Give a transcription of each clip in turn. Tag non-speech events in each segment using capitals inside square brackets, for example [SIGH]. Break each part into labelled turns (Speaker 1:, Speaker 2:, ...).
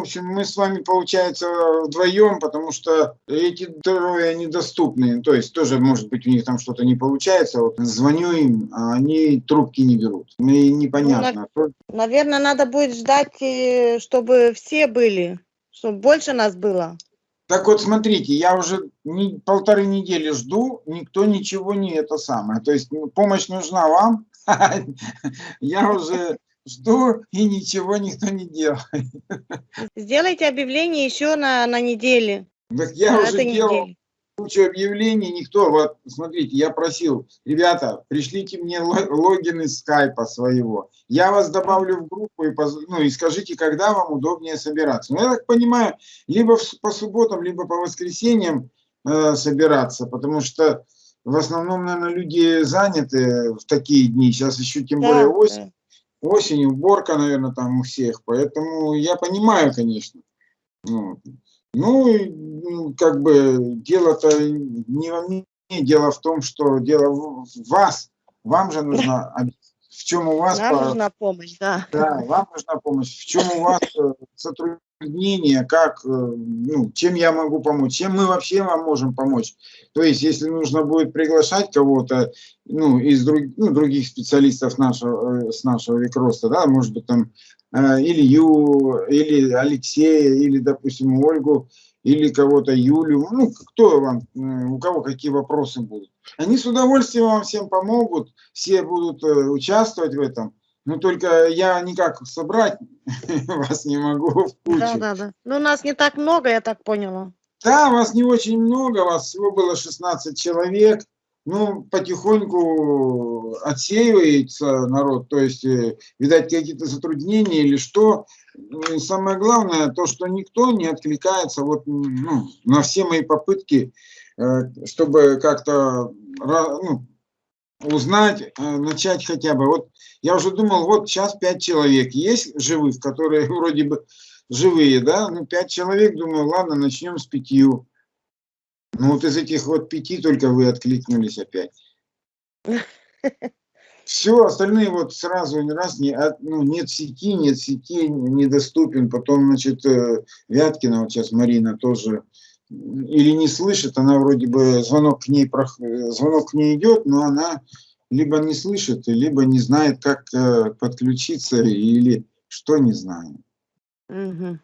Speaker 1: общем, мы с вами, получается, вдвоем, потому что эти трое недоступны. То есть тоже, может быть, у них там что-то не получается. Вот звоню им, а они трубки не берут. И непонятно.
Speaker 2: Ну, Наверное, надо будет ждать, э, чтобы все были, чтобы больше нас было.
Speaker 1: Так вот, смотрите, я уже не, полторы недели жду, никто ничего не это самое. То есть помощь нужна вам, [LAUGHS] я уже жду, и ничего никто не делает.
Speaker 2: Сделайте объявление еще на, на неделе.
Speaker 1: Так я
Speaker 2: на
Speaker 1: уже делал
Speaker 2: неделе.
Speaker 1: кучу объявлений, никто, вот, смотрите, я просил, ребята, пришлите мне ло- логин из скайпа своего, я вас добавлю в группу, и, поз- ну, и скажите, когда вам удобнее собираться. Ну, я так понимаю, либо по субботам, либо по воскресеньям э, собираться, потому что в основном, наверное, люди заняты в такие дни, сейчас еще тем более
Speaker 2: Да,
Speaker 1: осень,
Speaker 2: да.
Speaker 1: Осень, уборка, наверное, там у всех, поэтому я понимаю, конечно. Вот. Ну, и, ну, как бы дело-то не во мне, дело в том, что дело в вас, вам же нужно, об- [LAUGHS] в чем у вас,
Speaker 2: Нам
Speaker 1: по-
Speaker 2: нужна помощь, да.
Speaker 1: да, вам нужна помощь, в чем у вас э, затруднение, как, э, ну, чем я могу помочь, чем мы вообще вам можем помочь. То есть, если нужно будет приглашать кого-то, ну, из друг, ну, других специалистов нашего, э, с нашего Викроста, да, может быть, там, э, Илью, или Алексея, или, допустим, Ольгу, или кого-то, Юлю, ну, кто вам, э, у кого какие вопросы будут. Они с удовольствием вам всем помогут, все будут э, участвовать в этом. Ну, только я никак собрать [LAUGHS] вас не могу в кучу.
Speaker 2: Да, да, да. Ну, нас не так много, я так поняла.
Speaker 1: Да, вас не очень много, вас всего было 16 человек. Ну, потихоньку отсеивается народ, то есть, э, видать, какие-то затруднения или что. И самое главное, то, что никто не откликается вот, ну, на все мои попытки, э, чтобы как-то ну, узнать, э, начать хотя бы. Вот я уже думал, вот сейчас пять человек есть живых, которые [LAUGHS] вроде бы живые, да, ну пять человек, думаю, ладно, начнем с пятью. Ну вот из этих вот пяти только вы откликнулись опять. Все, остальные вот сразу не раз не, от- ну, нет сети, нет сети, недоступен. Потом, значит, э, Вяткина, вот сейчас Марина тоже или не слышит, она вроде бы звонок к ней, звонок к ней идет, но она либо не слышит, либо не знает, как э, подключиться или что не знаю.
Speaker 2: Мгм.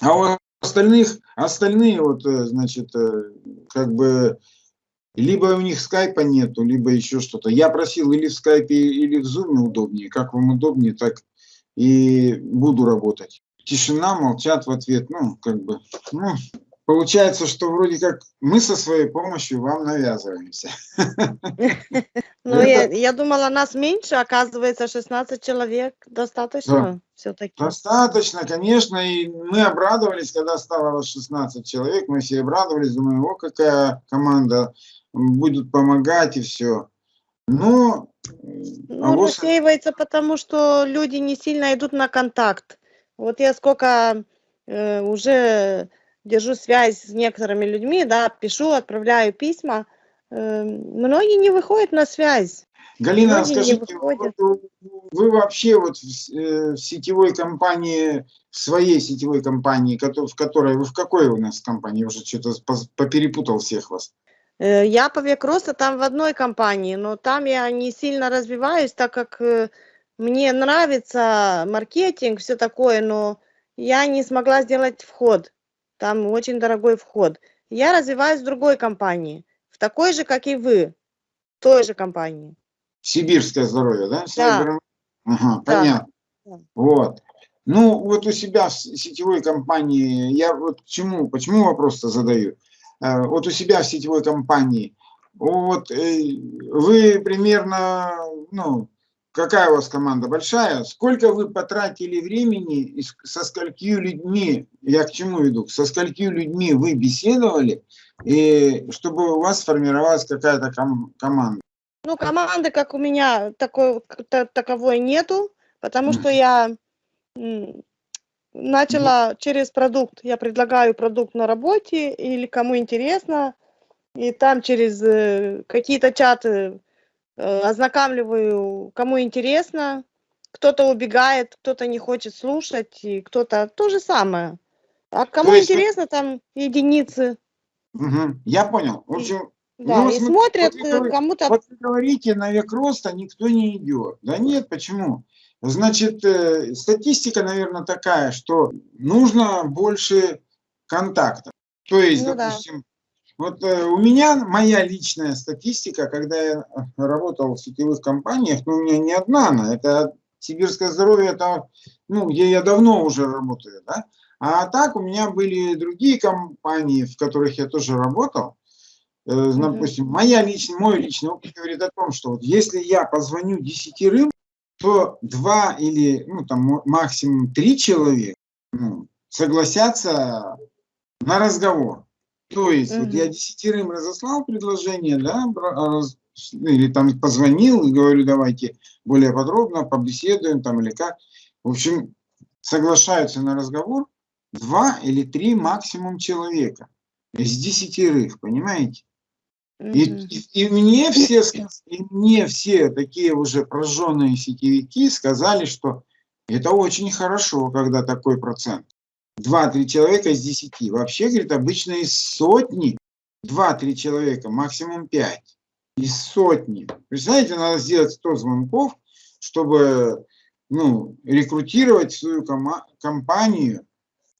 Speaker 1: А у остальных, остальные вот, э, значит, э, как бы, либо у них скайпа нету, либо еще что-то. Я просил или в скайпе, или в зуме удобнее. Как вам удобнее, так и буду работать. Тишина, молчат в ответ. Ну, как бы, ну, получается, что вроде как мы со своей помощью вам навязываемся. [LAUGHS]
Speaker 2: Ну, я, я думала, нас меньше, оказывается, 16 человек достаточно все-таки.
Speaker 1: Достаточно, конечно, и мы обрадовались, когда стало вас 16 человек, мы все обрадовались, думаю, о, какая команда, м, будут помогать и все. Но
Speaker 2: Ну,
Speaker 1: авось-
Speaker 2: рассеивается, потому что люди не сильно идут на контакт. Вот я сколько э, уже держу связь с некоторыми людьми, да, пишу, отправляю письма, э, многие не выходят на связь.
Speaker 1: Галина,
Speaker 2: многие
Speaker 1: скажите, вот вы вообще вот в, э, в сетевой компании, в своей сетевой компании, в которой, вы в какой у нас компании, уже что-то поперепутал всех вас.
Speaker 2: Э, Я по век роста там в одной компании, но там я не сильно развиваюсь, так как э, мне нравится маркетинг, все такое, но я не смогла сделать вход. Там очень дорогой вход. Я развиваюсь в другой компании, в такой же, как и вы, в той же компании.
Speaker 1: Сибирское здоровье, да? Сайбер- Ага,
Speaker 2: Да.
Speaker 1: понятно.
Speaker 2: Да.
Speaker 1: Вот. Ну, вот у себя в сетевой компании, я вот к чему, почему вопрос-то задаю? Э, Вот у себя в сетевой компании, вот э, вы примерно, ну, какая у вас команда большая, сколько вы потратили времени, и со сколькими людьми, я к чему веду, со сколькими людьми вы беседовали, и чтобы у вас сформировалась какая-то ком- команда?
Speaker 2: Ну, команды, как у меня, такой, таковой нету, потому что я начала через продукт. Я предлагаю продукт на работе или кому интересно, и там через э, какие-то чаты ознакомливаю, кому интересно, кто-то убегает, кто-то не хочет слушать, и кто-то то же самое. А кому
Speaker 1: есть
Speaker 2: интересно, там единицы.
Speaker 1: Мгм, Я понял. В общем,
Speaker 2: Да,
Speaker 1: Ну,
Speaker 2: и
Speaker 1: смотри,
Speaker 2: смотрят,
Speaker 1: вот
Speaker 2: э, кому-то
Speaker 1: вот вы говорите, на век роста никто не идет. Да нет, почему? Значит, э, статистика, наверное, такая, что нужно больше контактов. То есть,
Speaker 2: Ну да.
Speaker 1: Вот э, у меня моя личная статистика, когда я э, работал в сетевых компаниях, ну, у меня не одна она, это сибирское здоровье, это, ну, где я давно уже работаю, да. А так у меня были другие компании, в которых я тоже работал. Э. Допустим, моя личная, мой личный опыт говорит о том, что вот если я позвоню десятерым, то два или ну, там, максимум три человека ну, согласятся на разговор. То есть вот
Speaker 2: Мгм.
Speaker 1: я десятерым разослал предложение, да, ну, или там позвонил и говорю, давайте более подробно побеседуем там или как. В общем, соглашаются на разговор два или три максимум человека из десятерых, понимаете? И, и- и мне все, и мне все такие уже прожженные сетевики сказали, что это очень хорошо, когда такой процент. Два-три человека из десяти. Вообще, говорит, обычно из сотни два-три человека, максимум пять. Из сотни. Представляете, надо сделать 100 звонков, чтобы ну, рекрутировать свою компанию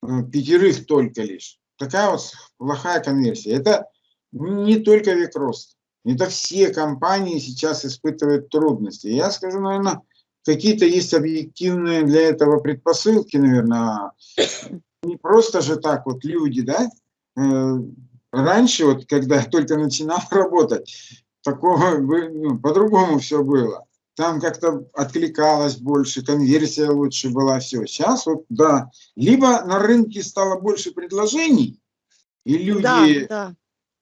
Speaker 1: э, пятерых только лишь. Такая вот плохая конверсия. Это не только век. Это все компании сейчас испытывают трудности. Я скажу, наверное, какие-то есть объективные для этого предпосылки, наверное. Не просто же так вот люди, да? Э, Раньше, вот когда я только начинал [LAUGHS] работать, такого ну, по-другому все было. Там как-то откликалось больше, конверсия лучше была, все. Сейчас вот, да, либо на рынке стало больше предложений, и люди
Speaker 2: Да, да.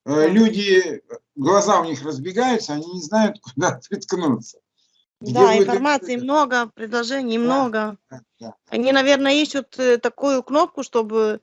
Speaker 1: Э,
Speaker 2: Да.
Speaker 1: люди, глаза у них разбегаются, они не знают, [LAUGHS] куда приткнуться.
Speaker 2: Да, информации
Speaker 1: это?
Speaker 2: много, предложений
Speaker 1: Да.
Speaker 2: много.
Speaker 1: Да, да.
Speaker 2: Они, наверное, ищут э, такую кнопку, чтобы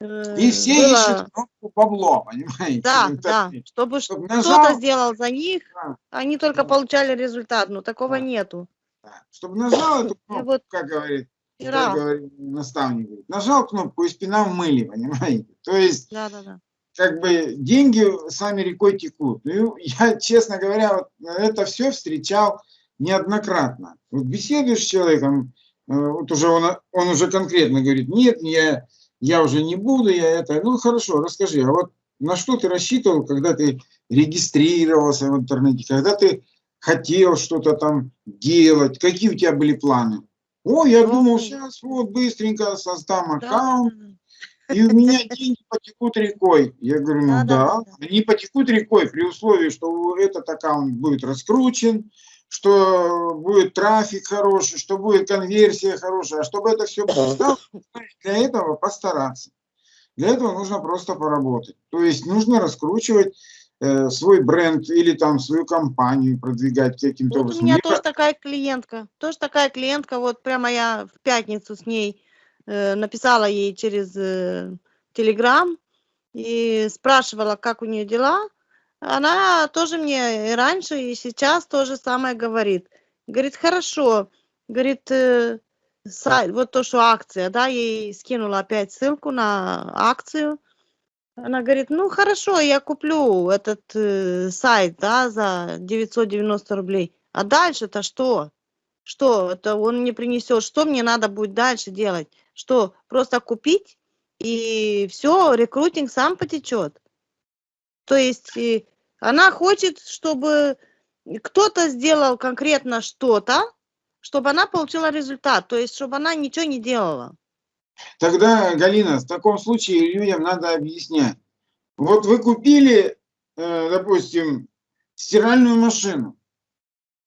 Speaker 2: э,
Speaker 1: И все
Speaker 2: было-
Speaker 1: ищут кнопку бабло, [LAUGHS] понимаете?
Speaker 2: Да, да,
Speaker 1: интернете.
Speaker 2: чтобы
Speaker 1: Чтоб
Speaker 2: кто-то
Speaker 1: нажал,
Speaker 2: сделал за них,
Speaker 1: Да.
Speaker 2: они только
Speaker 1: Да.
Speaker 2: получали результат, но такого
Speaker 1: Да.
Speaker 2: нету.
Speaker 1: да, чтобы нажал эту кнопку,
Speaker 2: вот
Speaker 1: как говорит, как говорит наставник, говорит, нажал кнопку и спина в мыле, понимаете? То есть
Speaker 2: Да, да, да.
Speaker 1: как бы деньги сами рекой текут. Ну, [LAUGHS] я, честно говоря, вот это все встречал неоднократно. Вот беседуешь с человеком, э, вот уже он, он уже конкретно говорит, нет, я, я уже не буду, я это, ну хорошо, расскажи, а вот на что ты рассчитывал, когда ты регистрировался в интернете, когда ты хотел что-то там делать, какие у тебя были планы? О, я думал, сейчас вот быстренько создам
Speaker 2: Да,
Speaker 1: аккаунт, и у меня деньги потекут рекой. Я говорю, ну
Speaker 2: да, да,
Speaker 1: да, они потекут рекой при условии, что этот аккаунт будет раскручен, что будет трафик хороший, что будет конверсия хорошая. А чтобы это все стало, для этого постараться. Для этого нужно просто поработать. То есть нужно раскручивать э, свой бренд или там свою компанию, продвигать каким-то
Speaker 2: Вот у
Speaker 1: образом.
Speaker 2: меня
Speaker 1: Либо-
Speaker 2: тоже такая клиентка, тоже такая клиентка, вот прямо я в пятницу с ней э, написала ей через э, Телеграм и спрашивала, как у нее дела. Она тоже мне и раньше, и сейчас то же самое говорит. Говорит, хорошо, говорит, э, сайт, вот то, что акция, да, ей скинула опять ссылку на акцию. Она говорит, ну хорошо, я куплю этот э, сайт, да, за 990 рублей. А дальше-то что? Что? Это он не принесет. Что мне надо будет дальше делать? Что? Просто купить и все, рекрутинг сам потечет. То есть э, она хочет, чтобы кто-то сделал конкретно что-то, чтобы она получила результат. То есть, чтобы она ничего не делала.
Speaker 1: Тогда, Галина, в таком случае людям надо объяснять. Вот вы купили, э, допустим, стиральную машину.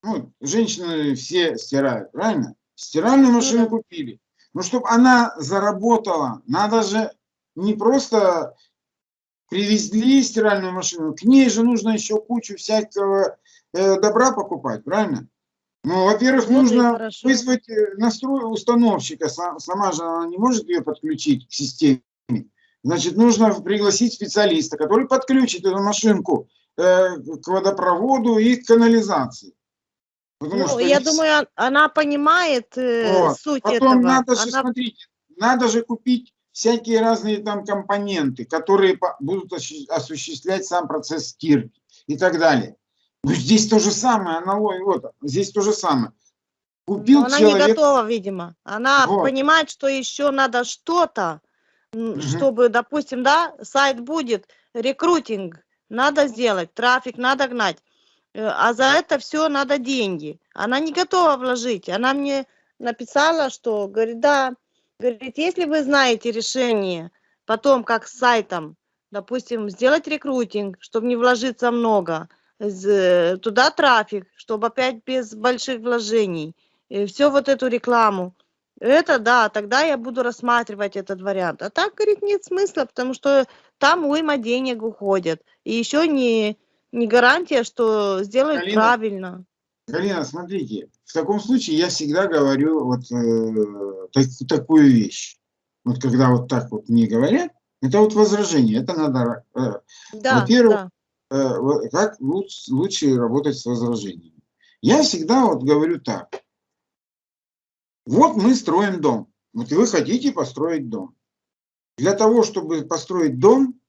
Speaker 1: Ну, женщины все стирают, правильно? Стиральную машину
Speaker 2: да.
Speaker 1: купили. Но чтобы она заработала, надо же не просто привезли стиральную машину, к ней же нужно еще кучу всякого э, добра покупать, правильно? Ну, во-первых,
Speaker 2: и
Speaker 1: нужно
Speaker 2: хорошо.
Speaker 1: вызвать э, настрой установщика, Са- сама же она не может ее подключить к системе. Значит, нужно пригласить специалиста, который подключит эту машинку э, к водопроводу и к канализации. Потому
Speaker 2: Ну,
Speaker 1: что
Speaker 2: я
Speaker 1: все-
Speaker 2: думаю, он- она понимает э,
Speaker 1: Вот.
Speaker 2: суть
Speaker 1: Потом
Speaker 2: этого.
Speaker 1: надо же,
Speaker 2: Она-
Speaker 1: смотрите, надо же купить всякие разные там компоненты, которые будут осу- осуществлять сам процесс стирки и так далее. Ну, здесь то же самое, аналогия, вот, здесь то же самое. Купил
Speaker 2: Но она не
Speaker 1: человек,
Speaker 2: готова, видимо. Она
Speaker 1: Вот.
Speaker 2: понимает, что еще надо что-то,
Speaker 1: Мгм.
Speaker 2: чтобы, допустим, да, сайт будет, рекрутинг надо сделать, трафик надо гнать, э, а за это все надо деньги. Она не готова вложить. Она мне написала, что, говорит, да, говорит, если вы знаете решение потом, как с сайтом, допустим, сделать рекрутинг, чтобы не вложиться много, з- туда трафик, чтобы опять без больших вложений, все вот эту рекламу. Это да, тогда я буду рассматривать этот вариант. А так, говорит, нет смысла, потому что там уйма денег уходит. И еще не, не гарантия, что сделают
Speaker 1: Галина,
Speaker 2: правильно.
Speaker 1: Галина, смотрите, в таком случае я всегда говорю вот э, так- такую вещь. Вот когда вот так вот мне говорят, это вот возражение, это надо, э,
Speaker 2: Да,
Speaker 1: Во-первых,
Speaker 2: да.
Speaker 1: э, как луч- лучше работать с возражениями. Я всегда вот говорю так. Вот мы строим дом. Вот вы хотите построить дом. Для того, чтобы построить дом,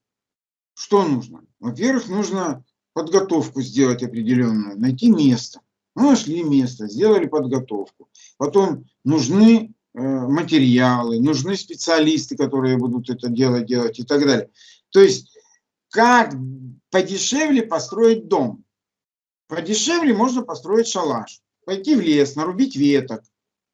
Speaker 1: что нужно? Во-первых, нужно подготовку сделать определенную, найти место. Мы нашли место, сделали подготовку. Потом нужны э, материалы, нужны специалисты, которые будут это дело делать и так далее. То есть, как подешевле построить дом? Подешевле можно построить шалаш. Пойти в лес, нарубить веток,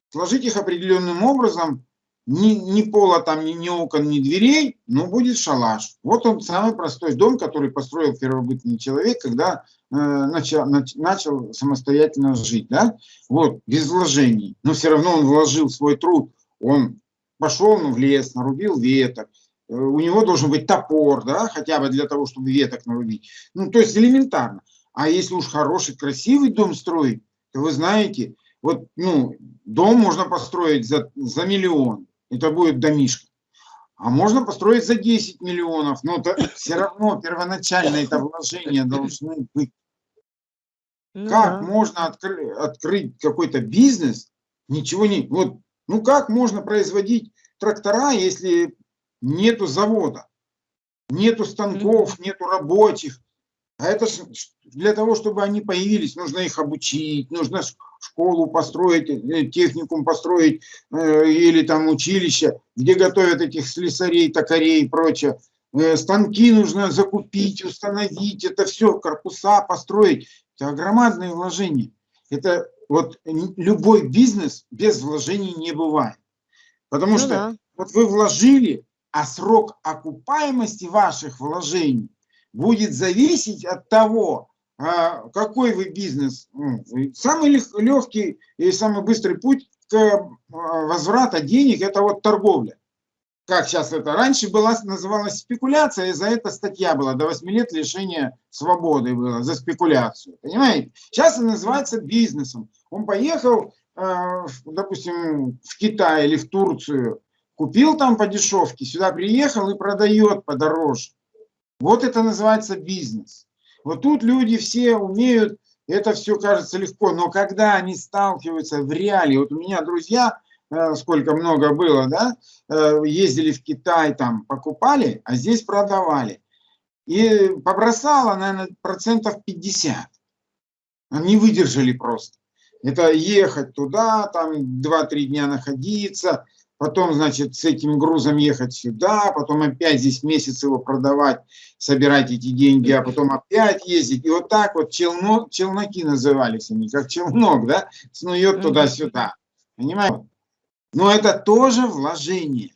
Speaker 1: сложить их определенным образом, ни, ни пола там, ни, ни окон, ни дверей, но будет шалаш. Вот он самый простой дом, который построил первобытный человек, когда э, начал, нач- начал самостоятельно жить, да, вот, без вложений. Но все равно он вложил свой труд, он пошел ну, в лес, нарубил веток, Э, у него должен быть топор, да, хотя бы для того, чтобы веток нарубить. Ну, то есть элементарно. А если уж хороший, красивый дом строить, то вы знаете, вот, ну, дом можно построить за, за миллион, это будет домишко. А можно построить за 10 миллионов, но все равно первоначально это вложения должны быть.
Speaker 2: Ну
Speaker 1: Как
Speaker 2: да.
Speaker 1: можно откры- открыть какой-то бизнес, ничего не... Вот, ну как можно производить трактора, если нету завода, нету станков, нету рабочих? А это ж для того, чтобы они появились, нужно их обучить, нужно школу построить, э, техникум построить э, или там училище, где готовят этих слесарей, токарей и прочее. Э, Станки нужно закупить, установить, это все, корпуса построить. Это громадные вложения. Это вот любой бизнес без вложений не бывает. Потому
Speaker 2: Ну
Speaker 1: что
Speaker 2: да.
Speaker 1: вот вы вложили, а срок окупаемости ваших вложений будет зависеть от того, а, какой вы бизнес. ну, Самый легкий и самый быстрый путь к а, возврату денег – это вот торговля. Как сейчас это? Раньше была, называлась спекуляция, и за это статья была, до 8 лет лишения свободы было, за спекуляцию. Понимаете? Сейчас это называется бизнесом. Он поехал, а, допустим, в Китай или в Турцию, купил там по дешевке, сюда приехал и продает подороже. Вот это называется бизнес. Вот тут люди все умеют, это все кажется легко, но когда они сталкиваются в реалии, вот у меня друзья, э, сколько много было, да, э, ездили в Китай, там покупали, а здесь продавали. И побросало, наверное, процентов 50. Они выдержали просто. Это ехать туда, там 2-3 дня находиться, потом, значит, с этим грузом ехать сюда, потом опять здесь месяц его продавать, собирать эти деньги, а потом опять ездить. И вот так вот челно, челноки назывались они, как челнок, да, снует туда-сюда. Понимаете? Но это тоже вложение.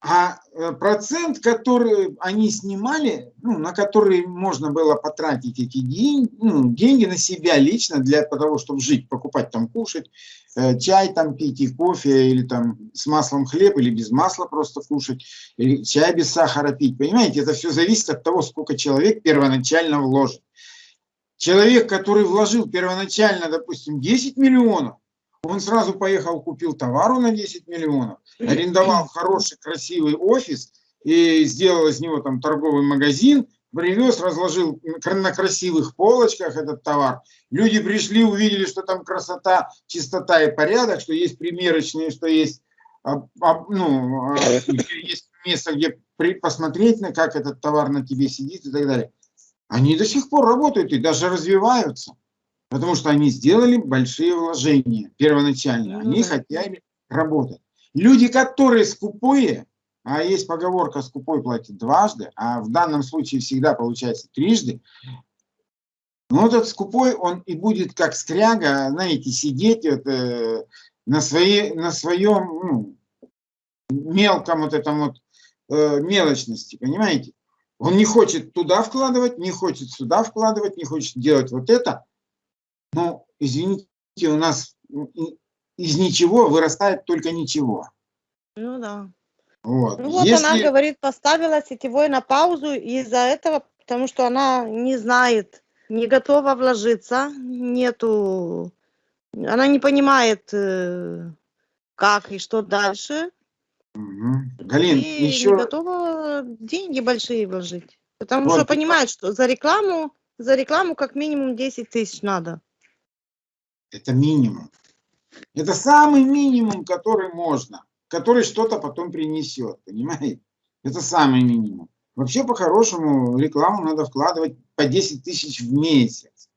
Speaker 1: А э, процент, который они снимали, ну, на который можно было потратить эти деньги, ну, деньги на себя лично для того, чтобы жить, покупать там, кушать, чай там пить и кофе, или там с маслом хлеб, или без масла просто кушать, или чай без сахара пить. Понимаете, это все зависит от того, сколько человек первоначально вложит. Человек, который вложил первоначально, допустим, 10 миллионов, он сразу поехал, купил товару на 10 миллионов, арендовал хороший, красивый офис и сделал из него там торговый магазин, привез, разложил на красивых полочках этот товар. Люди пришли, увидели, что там красота, чистота и порядок, что есть примерочные, что есть, а, а, ну, а, есть место, где посмотреть, на как этот товар на тебе сидит и так далее. Они до сих пор работают и даже развиваются, потому что они сделали большие вложения первоначально. Они хотели работать. Люди, которые скупые, а есть поговорка «скупой платит дважды», а в данном случае всегда получается трижды, ну, этот скупой, он и будет как скряга, знаете, сидеть вот, э, на, своей, на своем ну, мелком вот этом вот э, мелочности, понимаете? Он не хочет туда вкладывать, не хочет сюда вкладывать, не хочет делать вот это. Но, извините, у нас из ничего вырастает только ничего.
Speaker 2: Ну да.
Speaker 1: Вот.
Speaker 2: Ну вот
Speaker 1: Если...
Speaker 2: она говорит, поставила сетевой на паузу из-за этого, потому что она не знает, не готова вложиться, нету, она не понимает, э, как и что дальше.
Speaker 1: Угу. Галин,
Speaker 2: и
Speaker 1: еще...
Speaker 2: не готова деньги большие вложить. Потому
Speaker 1: Вот.
Speaker 2: что понимает, что за рекламу, за рекламу как минимум 10 тысяч надо.
Speaker 1: Это минимум. Это самый минимум, который можно, который что-то потом принесет, понимаете? Это самый минимум. Вообще, по-хорошему, рекламу надо вкладывать по 10 тысяч в месяц.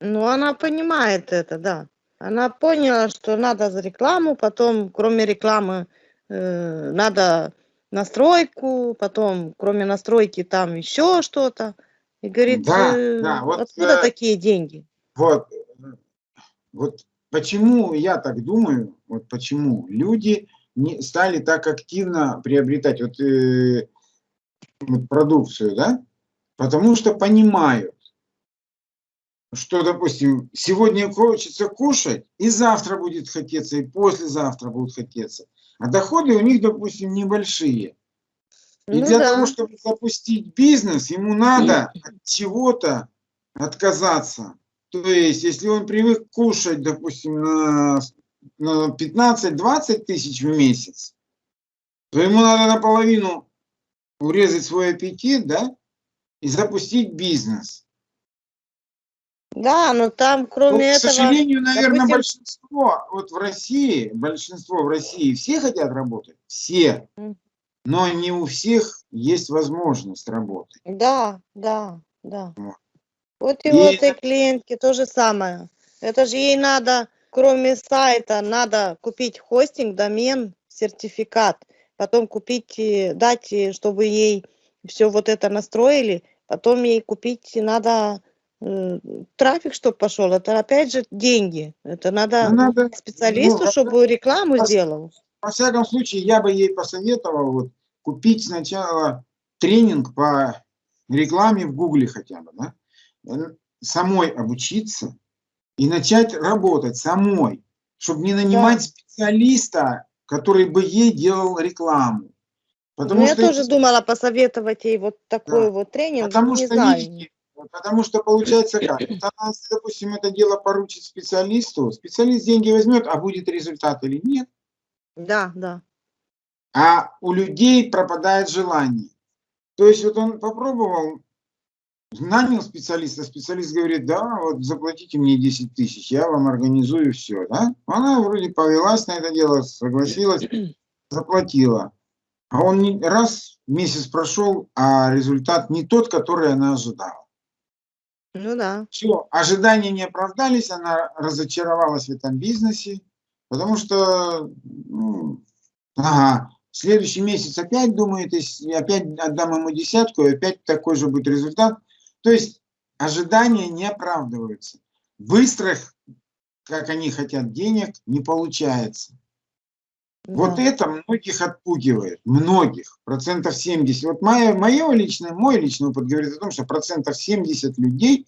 Speaker 2: Ну, она понимает это, да. Она поняла, что надо за рекламу, потом, кроме рекламы, э, надо настройку, потом, кроме настройки, там еще что-то. И говорит,
Speaker 1: Да,
Speaker 2: э,
Speaker 1: да, вот,
Speaker 2: откуда
Speaker 1: э,
Speaker 2: такие деньги?
Speaker 1: Вот, вот почему я так думаю, вот почему люди не стали так активно приобретать вот, э, вот продукцию, да? Потому что понимают, что, допустим, сегодня хочется кушать, и завтра будет хотеться, и послезавтра будут хотеться. А доходы у них, допустим, небольшие. И
Speaker 2: Ну
Speaker 1: для
Speaker 2: да.
Speaker 1: того, чтобы запустить бизнес, ему надо от чего-то отказаться. То есть, если он привык кушать, допустим, на, на 15-20 тысяч в месяц, то ему надо наполовину урезать свой аппетит, да, и запустить бизнес.
Speaker 2: Да, но там,
Speaker 1: Ну,
Speaker 2: кроме
Speaker 1: к
Speaker 2: этого,
Speaker 1: сожалению, наверное,
Speaker 2: допустим-
Speaker 1: большинство вот в России, большинство в России, все хотят работать, все, но не у всех есть возможность работать.
Speaker 2: да, да, да.
Speaker 1: Вот.
Speaker 2: Вот и,
Speaker 1: И
Speaker 2: этой
Speaker 1: это-
Speaker 2: клиентки то же самое. Это же ей надо, кроме сайта, надо купить хостинг, домен, сертификат, потом купить, дать, чтобы ей все вот это настроили, потом ей купить надо э, трафик, чтобы пошел. Это опять же деньги. Это надо
Speaker 1: Ну, надо,
Speaker 2: специалисту,
Speaker 1: ну,
Speaker 2: чтобы рекламу
Speaker 1: пос-
Speaker 2: сделал.
Speaker 1: Во всяком случае, я бы ей посоветовал вот, купить сначала тренинг по рекламе в Гугле хотя бы, да? Самой обучиться и начать работать самой, чтобы не нанимать специалиста, который бы ей делал рекламу. Потому
Speaker 2: Ну, я
Speaker 1: что,
Speaker 2: тоже думала посоветовать ей вот такой
Speaker 1: Да.
Speaker 2: вот тренинг,
Speaker 1: потому
Speaker 2: не
Speaker 1: что,
Speaker 2: знаю.
Speaker 1: видите, потому что получается как? [COUGHS] Вот она, допустим, это дело поручит специалисту, специалист деньги возьмет, а будет результат или нет.
Speaker 2: Да, да.
Speaker 1: а у людей пропадает желание. То есть вот он попробовал, нанял специалиста, специалист говорит, да, вот заплатите мне 10 тысяч, я вам организую все, да. Она вроде повелась на это дело, согласилась, [CLEARS THROAT] заплатила. А он раз месяц прошел, а результат не тот, который она ожидала.
Speaker 2: Ну да.
Speaker 1: Все, ожидания не оправдались, она разочаровалась в этом бизнесе, потому что, ну, ага, следующий месяц опять думает, если опять отдам ему десятку, и опять такой же будет результат. То есть ожидания не оправдываются. Быстрых, как они хотят, денег не получается. Вот
Speaker 2: да.
Speaker 1: это многих отпугивает, многих, процентов 70. Вот мое, мое личное, мой личный опыт говорит о том, что процентов 70 людей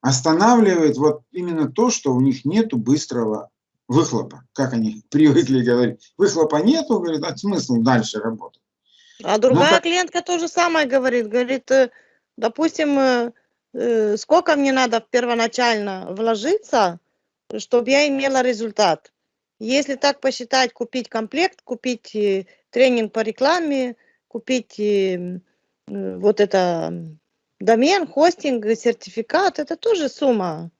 Speaker 1: останавливает вот именно то, что у них нету быстрого выхлопа, как они [LAUGHS] привыкли говорить. Выхлопа нету, говорит, а смысл дальше работать.
Speaker 2: А другая
Speaker 1: как-
Speaker 2: клиентка то же самое говорит. Говорит, э, допустим, э, э, сколько мне надо первоначально вложиться, чтобы я имела результат. Если так посчитать, купить комплект, купить э, тренинг по рекламе, купить вот это домен, хостинг, сертификат, это тоже сумма.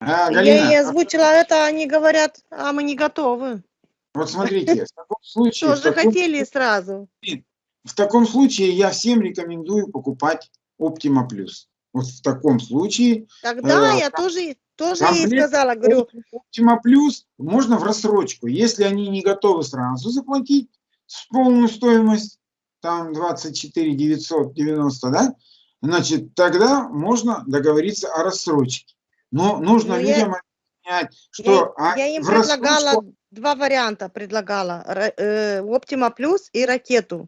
Speaker 1: А,
Speaker 2: Я
Speaker 1: Галина,
Speaker 2: ей озвучила это, они говорят, а мы не готовы.
Speaker 1: вот смотрите, в таком случае,
Speaker 2: Тоже хотели сразу.
Speaker 1: в таком случае я всем рекомендую покупать Optima Plus. Вот в таком случае
Speaker 2: Тогда
Speaker 1: Э,
Speaker 2: я тоже, тоже ей сказала, говорю,
Speaker 1: Optima Plus можно в рассрочку. Если они не готовы сразу заплатить с полную стоимость, там 24 990, да, значит, тогда можно договориться о рассрочке. Но нужно
Speaker 2: Ну, я-
Speaker 1: людям объяснять, что
Speaker 2: я,
Speaker 1: а,
Speaker 2: я им
Speaker 1: в рассрочку-
Speaker 2: предлагала, два варианта предлагала, э, Optima Plus и ракету.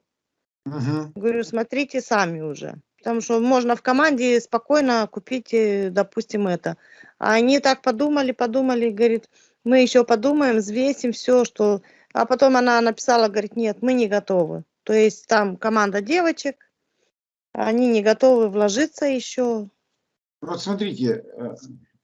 Speaker 1: Мгм.
Speaker 2: Говорю, смотрите сами уже. Потому что можно в команде спокойно купить, э, допустим, это. А они так подумали, подумали, говорит, мы еще подумаем, взвесим все, что... А потом она написала, говорит, нет, мы не готовы. То есть там команда девочек, они не готовы вложиться еще.
Speaker 1: Вот смотрите, э,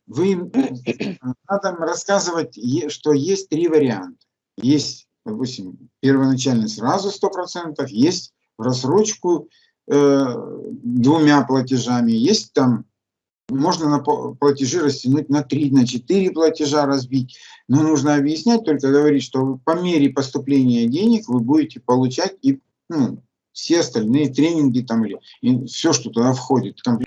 Speaker 1: вы э, надо рассказывать, что есть три варианта. Есть, допустим, первоначально сразу 100%, есть в рассрочку э, двумя платежами, есть там, можно на платежи растянуть на 3, на 4 платежа разбить, но нужно объяснять, только говорить, что по мере поступления денег вы будете получать и ну, все остальные тренинги там или все, что туда входит. В.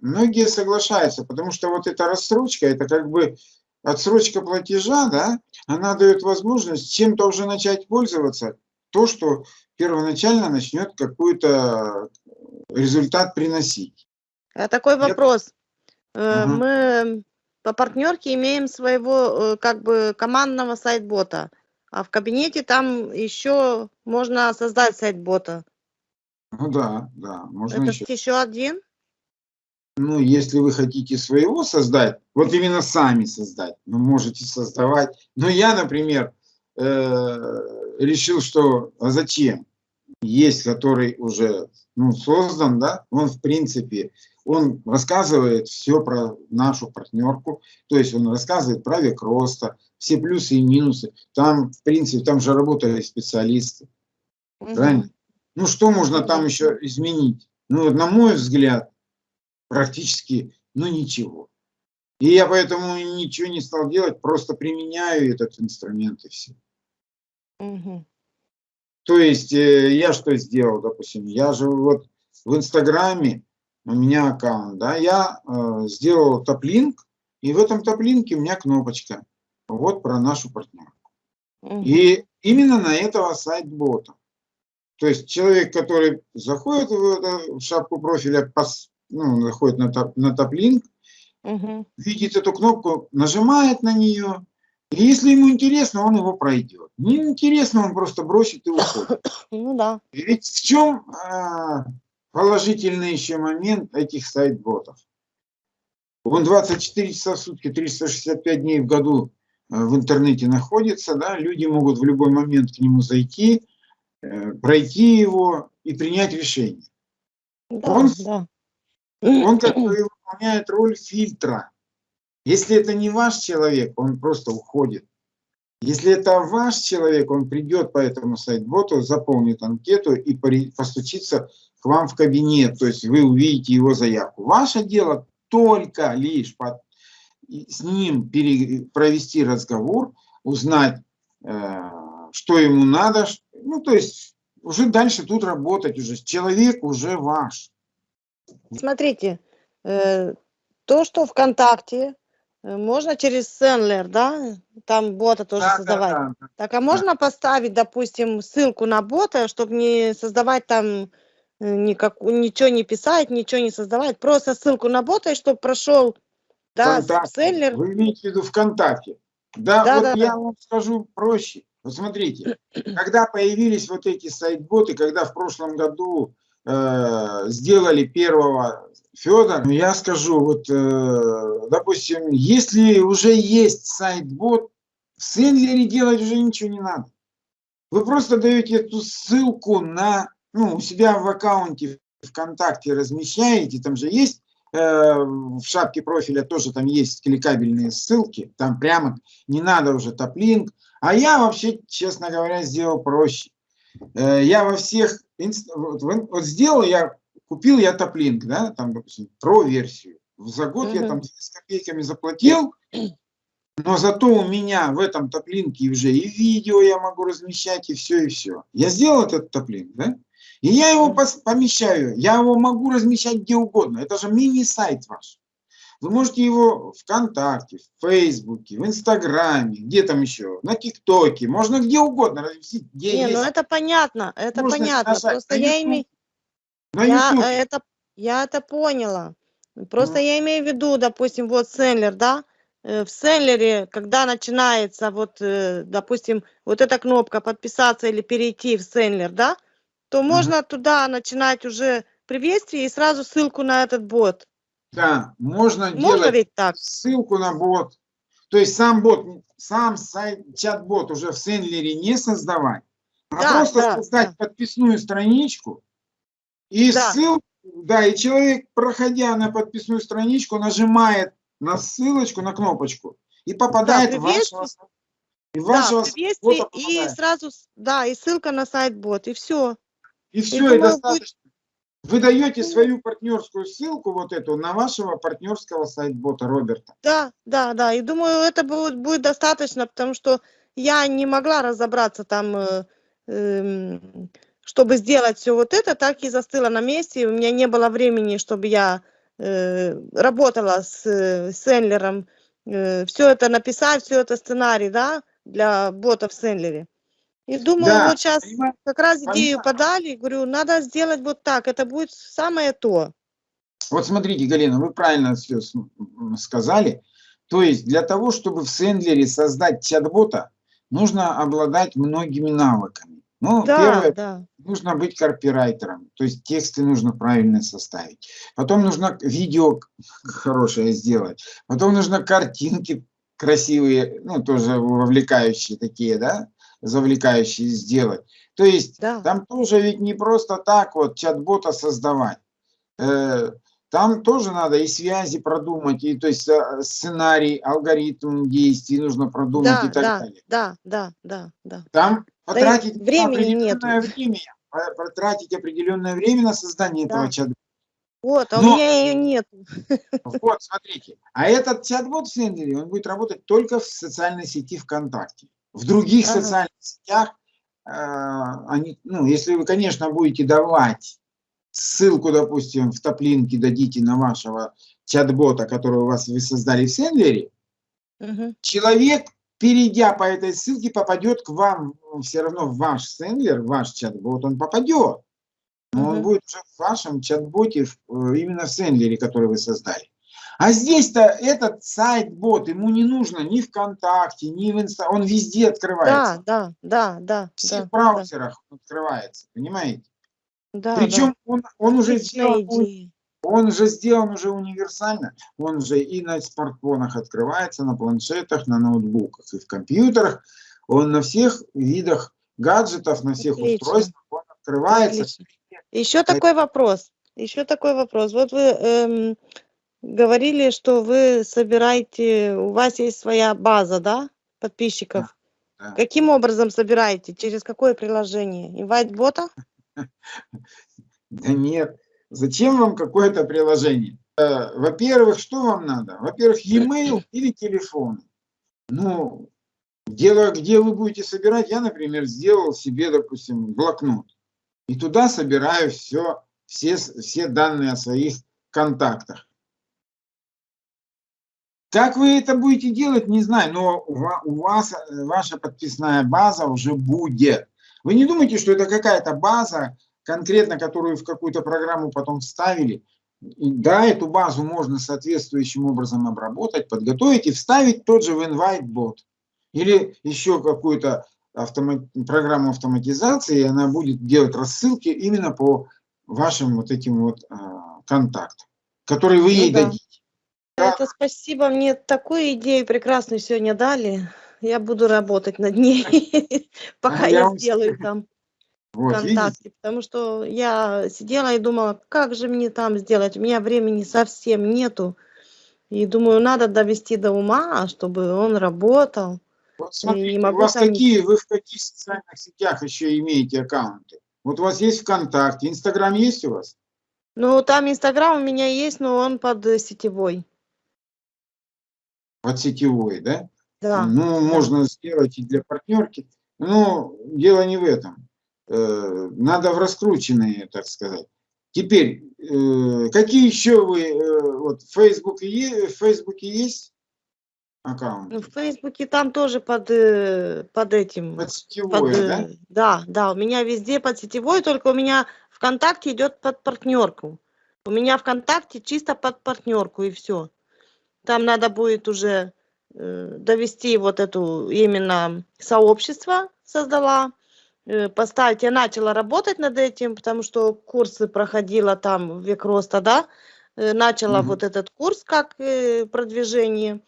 Speaker 1: Многие соглашаются, потому что вот эта рассрочка, это как бы отсрочка платежа, да, она дает возможность чем-то уже начать пользоваться, то, что первоначально начнет какой-то результат приносить.
Speaker 2: А такой
Speaker 1: Я-
Speaker 2: вопрос. Э,
Speaker 1: Мгм.
Speaker 2: Мы по партнерке имеем своего э, как бы командного сайт-бота, а в кабинете там еще можно создать сайт-бота.
Speaker 1: Ну да, да, можно
Speaker 2: Это
Speaker 1: еще.
Speaker 2: еще один?
Speaker 1: Ну, если вы хотите своего создать, вот именно сами создать, ну, можете создавать. Но я, например, э, решил, что а зачем? Есть, который уже ну, создан, да, он в принципе, он рассказывает все про нашу партнерку, то есть он рассказывает про век роста, все плюсы и минусы. Там, в принципе, там же работали специалисты.
Speaker 2: Мгм.
Speaker 1: Правильно? Ну, что можно там еще изменить? Ну, на мой взгляд, практически, ну, ничего. И я поэтому ничего не стал делать, просто применяю этот инструмент и все.
Speaker 2: Мгм.
Speaker 1: То есть э, я что сделал, допустим, я же вот в Инстаграме, у меня аккаунт, да, я э, сделал топлинк, и в этом топлинке у меня кнопочка, вот про нашу партнерку.
Speaker 2: Мгм.
Speaker 1: И именно на этого сайт-бота. То есть человек, который заходит в, это- в шапку профиля, пос- ну, заходит на, топ, на топ-линк,
Speaker 2: Мгм.
Speaker 1: видит эту кнопку, нажимает на нее, и если ему интересно, он его пройдет. Не интересно, он просто бросит и уходит. [COUGHS]
Speaker 2: Ну да.
Speaker 1: Ведь в чем а, положительный еще момент этих сайт-ботов? Он 24 часа в сутки, 365 дней в году э, в интернете находится, да, люди могут в любой момент к нему зайти, э, пройти его и принять решение.
Speaker 2: Да,
Speaker 1: Он-
Speaker 2: да.
Speaker 1: Он как [COUGHS] бы выполняет роль фильтра. Если это не ваш человек, он просто уходит. Если это ваш человек, он придет по этому сайт-боту, заполнит анкету и постучится к вам в кабинет, то есть вы увидите его заявку. Ваше дело только лишь под- с ним пере- провести разговор, узнать, э, что ему надо, ну то есть уже дальше тут работать уже, человек уже ваш.
Speaker 2: Смотрите, э, то, что ВКонтакте, можно через Сенлер, да, там бота тоже
Speaker 1: Да, да,
Speaker 2: создавать.
Speaker 1: да, да.
Speaker 2: Так, а можно поставить, допустим, ссылку на бота, чтобы не создавать там э, никак, ничего не писать, ничего не создавать, просто ссылку на бота, и чтобы прошел, да. Сенлер.
Speaker 1: Вы имеете в виду ВКонтакте. Да,
Speaker 2: Да,
Speaker 1: вот
Speaker 2: да,
Speaker 1: я
Speaker 2: да.
Speaker 1: вам скажу проще. Вот смотрите, [CLEARS THROAT] когда появились вот эти сайт-боты, когда в прошлом году э, сделали первого Федора, я скажу, вот, э, допустим, если уже есть сайт-бот, в Сенлере делать уже ничего не надо. Вы просто даете эту ссылку на, ну, у себя в аккаунте ВКонтакте размещаете, там же есть э, в шапке профиля тоже там есть кликабельные ссылки, там прямо не надо уже топ-линк. А я вообще, честно говоря, сделал проще. Э, я во всех, вот сделал я купил я топлинк, да, там, допустим, про-версию. За год я
Speaker 2: Мгм.
Speaker 1: там с копейками заплатил, но зато у меня в этом топлинке уже и видео я могу размещать, и все, и все. Я сделал этот топлинк, да? И я его помещаю, я его могу размещать где угодно. Это же мини-сайт ваш. Вы можете его ВКонтакте, в Фейсбуке, в Инстаграме, где там еще, на ТикТоке, можно где угодно разместить, где
Speaker 2: Не, ну
Speaker 1: есть
Speaker 2: это понятно, это понятно.
Speaker 1: нажать
Speaker 2: Просто
Speaker 1: на
Speaker 2: я
Speaker 1: YouTube,
Speaker 2: я это, я это поняла. Просто
Speaker 1: Ну.
Speaker 2: я имею в виду, допустим, вот Сендлер, да, э, в Сендлере, когда начинается вот, э, допустим, вот эта кнопка подписаться или перейти в Сендлер, да, то
Speaker 1: Мгм.
Speaker 2: можно туда начинать уже приветствие и сразу ссылку на этот бот.
Speaker 1: Да, можно
Speaker 2: Можно
Speaker 1: делать
Speaker 2: ведь так?
Speaker 1: ссылку на бот. То есть сам бот, сам сайт, чат-бот уже в Сендлере не создавать, а
Speaker 2: Да,
Speaker 1: просто
Speaker 2: да,
Speaker 1: создать
Speaker 2: да.
Speaker 1: подписную страничку и
Speaker 2: Да.
Speaker 1: ссылку, да, и человек, проходя на подписную страничку, нажимает на ссылочку, на кнопочку и попадает в
Speaker 2: приветствие.
Speaker 1: вашего, и в
Speaker 2: Да,
Speaker 1: вашего бота
Speaker 2: и сразу, да, и ссылка на сайт бот, и все.
Speaker 1: И все, и,
Speaker 2: думаю, будет-
Speaker 1: достаточно. Вы даете свою партнерскую ссылку вот эту на вашего партнерского сайт-бота Роберта.
Speaker 2: Да, да, да. И думаю, это будет, будет достаточно, потому что я не могла разобраться там, э, эм, чтобы сделать все вот это, так и застыла на месте. У меня не было времени, чтобы я э, работала с э, Сендлером, все это написать, все это сценарий, да, для бота в Сендлере. И думаю,
Speaker 1: Да,
Speaker 2: вот сейчас
Speaker 1: понимаете,
Speaker 2: как раз идею
Speaker 1: Понятно.
Speaker 2: подали, говорю, надо сделать вот так, это будет самое то.
Speaker 1: Вот смотрите, Галина, вы правильно все сказали. То есть для того, чтобы в Сендлере создать чат-бота, нужно обладать многими навыками. Ну,
Speaker 2: Да,
Speaker 1: первое,
Speaker 2: да.
Speaker 1: Нужно быть копирайтером, то есть тексты нужно правильно составить. Потом нужно видео хорошее сделать. Потом нужно картинки красивые, ну, тоже вовлекающие такие, да, завлекающие сделать. То есть
Speaker 2: Да.
Speaker 1: там тоже ведь не просто так вот чат-бота создавать. Э, Там тоже надо и связи продумать, и то есть э, сценарий, алгоритм действий нужно продумать
Speaker 2: Да,
Speaker 1: и так
Speaker 2: да,
Speaker 1: далее.
Speaker 2: да, да, да, да.
Speaker 1: Там потратить на
Speaker 2: времени
Speaker 1: определенное время, по- потратить определенное время на создание этого
Speaker 2: Да.
Speaker 1: чат
Speaker 2: Вот, а у
Speaker 1: Но-
Speaker 2: меня ее нет. [LAUGHS]
Speaker 1: Вот, смотрите. А этот чат-бот в Сендере, он будет работать только в социальной сети ВКонтакте. В других
Speaker 2: Ага.
Speaker 1: социальных сетях, э, они, ну, если вы, конечно, будете давать ссылку, допустим, в топлинке дадите на вашего чат-бота, который у вас вы создали в Сендере,
Speaker 2: Мгм.
Speaker 1: человек, перейдя по этой ссылке, попадет к вам все равно в ваш сендлер, ваш чат-бот, он попадет. Но он будет уже в вашем чат-боте, э, именно в сендлере, который вы создали. А здесь-то этот сайт-бот, ему не нужно ни ВКонтакте, ни в Инста, он везде
Speaker 2: Да,
Speaker 1: открывается.
Speaker 2: да, да, да,
Speaker 1: В всех
Speaker 2: да,
Speaker 1: браузерах он открывается, понимаете?
Speaker 2: да,
Speaker 1: Причем он, он
Speaker 2: да.
Speaker 1: уже
Speaker 2: идея.
Speaker 1: Он же сделан уже универсально. Он же и на смартфонах открывается, на планшетах, на ноутбуках и в компьютерах. Он на всех видах гаджетов, на всех
Speaker 2: Отлично.
Speaker 1: устройствах он открывается.
Speaker 2: Отлично. Еще такой вопрос. Еще такой вопрос. Вот вы эм, говорили, что вы собираете, у вас есть своя база, да, подписчиков.
Speaker 1: Да.
Speaker 2: Каким образом собираете? Через какое приложение? Инвайт-бота? [LAUGHS]
Speaker 1: Да нет. Зачем вам какое-то приложение? Э, Во-первых, что вам надо? Во-первых, e-mail или телефон. Ну, дело, где вы будете собирать, я, например, сделал себе, допустим, блокнот. И туда собираю все, все, все данные о своих контактах. Как вы это будете делать, не знаю, но у вас э, ваша подписная база уже будет. Вы не думайте, что это какая-то база, конкретно которую в какую-то программу потом вставили. И да, эту базу можно соответствующим образом обработать, подготовить и вставить тот же в InviteBot. Или еще какую-то автома- программу автоматизации, и она будет делать рассылки именно по вашим вот этим вот а, контактам, которые вы
Speaker 2: Ну
Speaker 1: ей
Speaker 2: да.
Speaker 1: дадите. Да.
Speaker 2: Это спасибо, мне такую идею прекрасную сегодня дали. Я буду работать над ней, [LAUGHS] пока
Speaker 1: А я
Speaker 2: я сделаю там
Speaker 1: Вот, видите?
Speaker 2: ВКонтакте, потому что я сидела и думала, как же мне там сделать, у меня времени совсем нету. И думаю, надо довести до ума, чтобы он работал.
Speaker 1: Вот
Speaker 2: не
Speaker 1: смотрите, у вас
Speaker 2: там-
Speaker 1: какие, вы в каких социальных сетях еще имеете аккаунты? Вот у вас есть ВКонтакте, Инстаграм есть у вас?
Speaker 2: Ну, там Инстаграм у меня есть, но он под э, сетевой.
Speaker 1: Под сетевой, да?
Speaker 2: Да.
Speaker 1: Ну, можно сделать и для партнерки. Но дело не в этом. Э, Надо в раскрученные, так сказать. Теперь, э, какие еще вы, э, вот в Фейсбуке, в Фейсбуке есть аккаунт?
Speaker 2: Ну, В Фейсбуке там тоже под, под этим.
Speaker 1: Под
Speaker 2: под,
Speaker 1: сетевой, да?
Speaker 2: э, да, да, у меня везде под сетевой, только у меня ВКонтакте идет под партнерку. У меня ВКонтакте чисто под партнерку и все. Там надо будет уже довести вот эту именно сообщество создала, поставить. Я начала работать над этим, потому что курсы проходила там век роста, да, э, начала
Speaker 1: Мгм.
Speaker 2: вот этот курс как э, продвижение.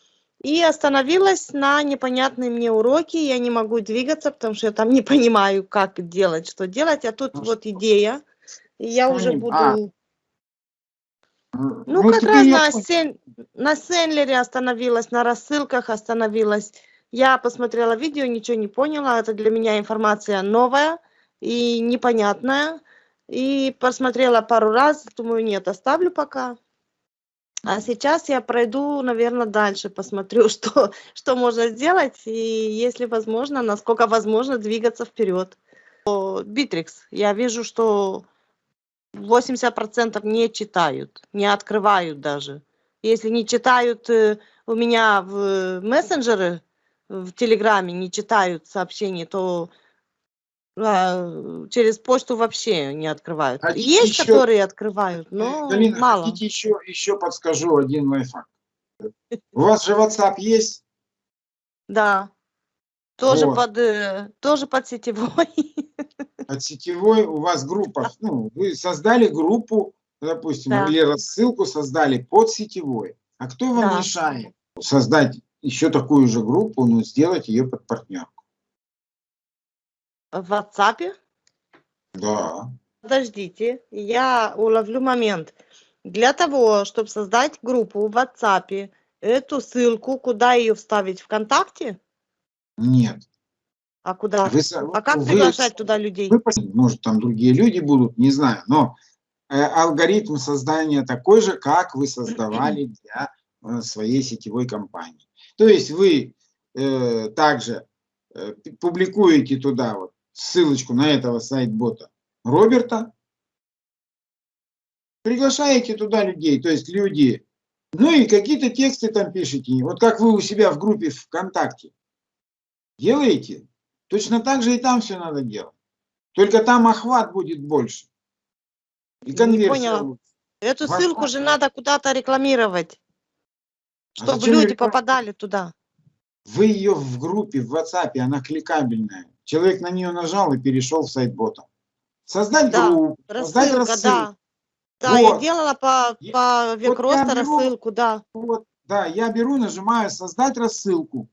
Speaker 2: И остановилась на непонятные мне уроки. Я не могу двигаться, потому что я там [LAUGHS] не понимаю, как делать, что делать. А тут
Speaker 1: Ну,
Speaker 2: вот идея. И я
Speaker 1: Что
Speaker 2: уже буду...
Speaker 1: а,
Speaker 2: Ну, как
Speaker 1: теперь
Speaker 2: раз на, сен... на Сенлере остановилась, на рассылках остановилась. Я посмотрела видео, ничего не поняла. Это для меня информация новая и непонятная. И посмотрела пару раз, думаю, нет, оставлю пока. А сейчас я пройду, наверное, дальше, посмотрю, [LAUGHS] что, что можно сделать, и если возможно, насколько возможно двигаться вперед. Битрикс, я вижу, что 80% не читают, не открывают даже. Если не читают э, у меня в мессенджеры, в Телеграме не читают сообщения, то а, через почту вообще не открывают.
Speaker 1: Хотите
Speaker 2: Есть,
Speaker 1: еще-
Speaker 2: которые открывают, но
Speaker 1: Галина,
Speaker 2: мало.
Speaker 1: хотите еще, еще подскажу один лайфхак. У вас же WhatsApp есть?
Speaker 2: Да. Тоже
Speaker 1: Вот.
Speaker 2: под э, тоже под сетевой. [LAUGHS]
Speaker 1: От сетевой у вас группа, ну, вы создали группу, допустим,
Speaker 2: Да.
Speaker 1: или рассылку создали под сетевой. А кто вам
Speaker 2: Да.
Speaker 1: мешает создать еще такую же группу, но сделать ее под партнерку?
Speaker 2: В WhatsApp.
Speaker 1: Да.
Speaker 2: Подождите, я уловлю момент. Для того, чтобы создать группу в WhatsApp, эту ссылку, куда ее вставить ВКонтакте?
Speaker 1: Нет.
Speaker 2: А куда?
Speaker 1: Вы
Speaker 2: А как
Speaker 1: вы-
Speaker 2: приглашать туда людей?
Speaker 1: вы может, там другие люди будут, не знаю, но э, алгоритм создания такой же, как вы создавали для э, своей сетевой компании. То есть вы э, также э, публикуете туда вот ссылочку на этого сайт-бота Роберта, приглашаете туда людей, то есть люди, ну и какие-то тексты там пишете, вот как вы у себя в группе ВКонтакте делаете, точно так же и там все надо делать. Только там охват будет больше. И
Speaker 2: Не
Speaker 1: конверсия
Speaker 2: поняла.
Speaker 1: лучше.
Speaker 2: Эту ссылку же надо куда-то рекламировать,
Speaker 1: А
Speaker 2: чтобы
Speaker 1: зачем
Speaker 2: люди
Speaker 1: реклама?
Speaker 2: попадали туда.
Speaker 1: Вы ее в группе в WhatsApp, она кликабельная. Человек на нее нажал и перешел в сайт бота. Создать
Speaker 2: Да,
Speaker 1: группу, создать
Speaker 2: Рассылка,
Speaker 1: рассылку.
Speaker 2: да. Да, я
Speaker 1: Вот.
Speaker 2: делала по,
Speaker 1: Я-
Speaker 2: по
Speaker 1: я
Speaker 2: Векроста
Speaker 1: беру-
Speaker 2: рассылку, да,
Speaker 1: Вот, да, я беру, нажимаю создать рассылку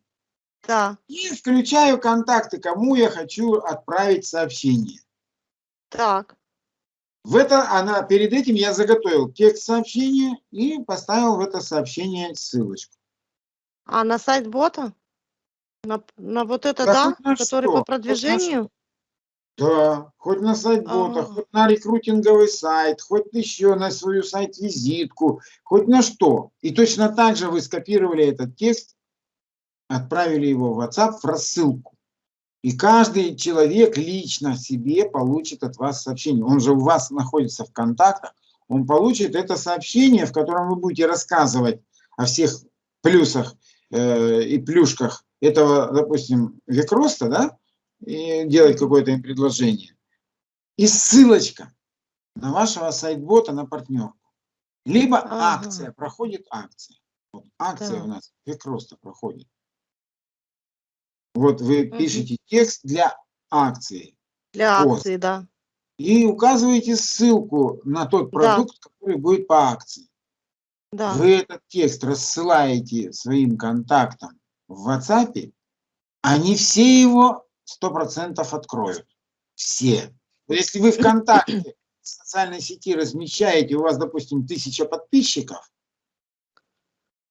Speaker 2: да,
Speaker 1: и включаю контакты, кому я хочу отправить сообщение.
Speaker 2: так.
Speaker 1: В это она перед этим я заготовил текст сообщения и поставил в это сообщение ссылочку.
Speaker 2: А на сайт бота? На, на вот это,
Speaker 1: Да
Speaker 2: да, который
Speaker 1: что,
Speaker 2: по продвижению?
Speaker 1: Да, хоть на сайт бота,
Speaker 2: А.
Speaker 1: хоть на рекрутинговый сайт, хоть еще на свою сайт-визитку, хоть на что. И точно так же вы скопировали этот текст, отправили его в WhatsApp в рассылку. И каждый человек лично себе получит от вас сообщение. Он же у вас находится в контактах, он получит это сообщение, в котором вы будете рассказывать о всех плюсах э, и плюшках этого, допустим, векроста, да, и делать какое-то им предложение. И ссылочка на вашего сайт-бота на партнерку. Либо
Speaker 2: Ага.
Speaker 1: акция, проходит акция. Вот акция
Speaker 2: Так.
Speaker 1: у нас векроста проходит. Вот вы
Speaker 2: Мгм.
Speaker 1: пишете текст для акции
Speaker 2: Для
Speaker 1: пост.
Speaker 2: акции, да.
Speaker 1: и указываете ссылку на тот
Speaker 2: Да.
Speaker 1: продукт, который будет по акции.
Speaker 2: Да.
Speaker 1: Вы этот текст рассылаете своим контактам в WhatsApp, они все его 100% откроют. Все. Вот Если вы ВКонтакте в социальной сети размещаете, у вас, допустим, тысяча подписчиков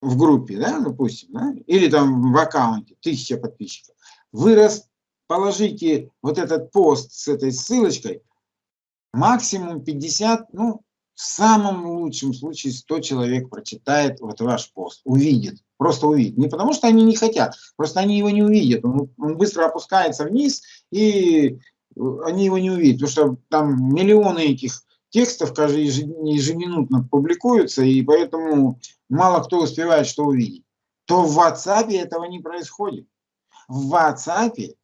Speaker 1: в группе, да, допустим, да, или там в аккаунте тысяча подписчиков, вы расположите вот этот пост с этой ссылочкой, максимум 50, ну, в самом лучшем случае 100 человек прочитает вот ваш пост, увидит, просто увидит. Не потому что они не хотят, просто они его не увидят. Он, он быстро опускается вниз, и они его не увидят, потому что там миллионы этих текстов каждый ежеминутно публикуются, и поэтому мало кто успевает что увидеть. То в WhatsApp этого не происходит. В WhatsApp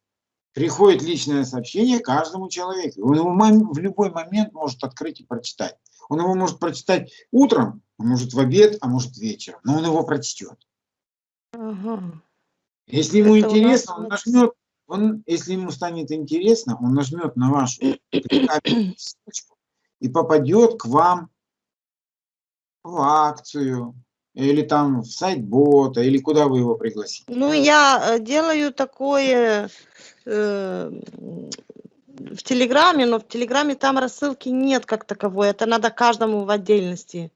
Speaker 1: приходит личное сообщение каждому человеку. Он его в любой момент может открыть и прочитать. Он его может прочитать утром, а может в обед, а может вечером, но он его прочтет.
Speaker 2: Ага.
Speaker 1: Если ему Это интересно, он нажмет, он, если ему станет интересно, он нажмет на вашу [COUGHS] ссылочку и попадет к вам в акцию, или там в сайт бота, или куда вы его пригласите?
Speaker 2: Ну, я э, делаю такое э, в Телеграме, но в Телеграме там рассылки нет как таковой, это надо каждому в отдельности.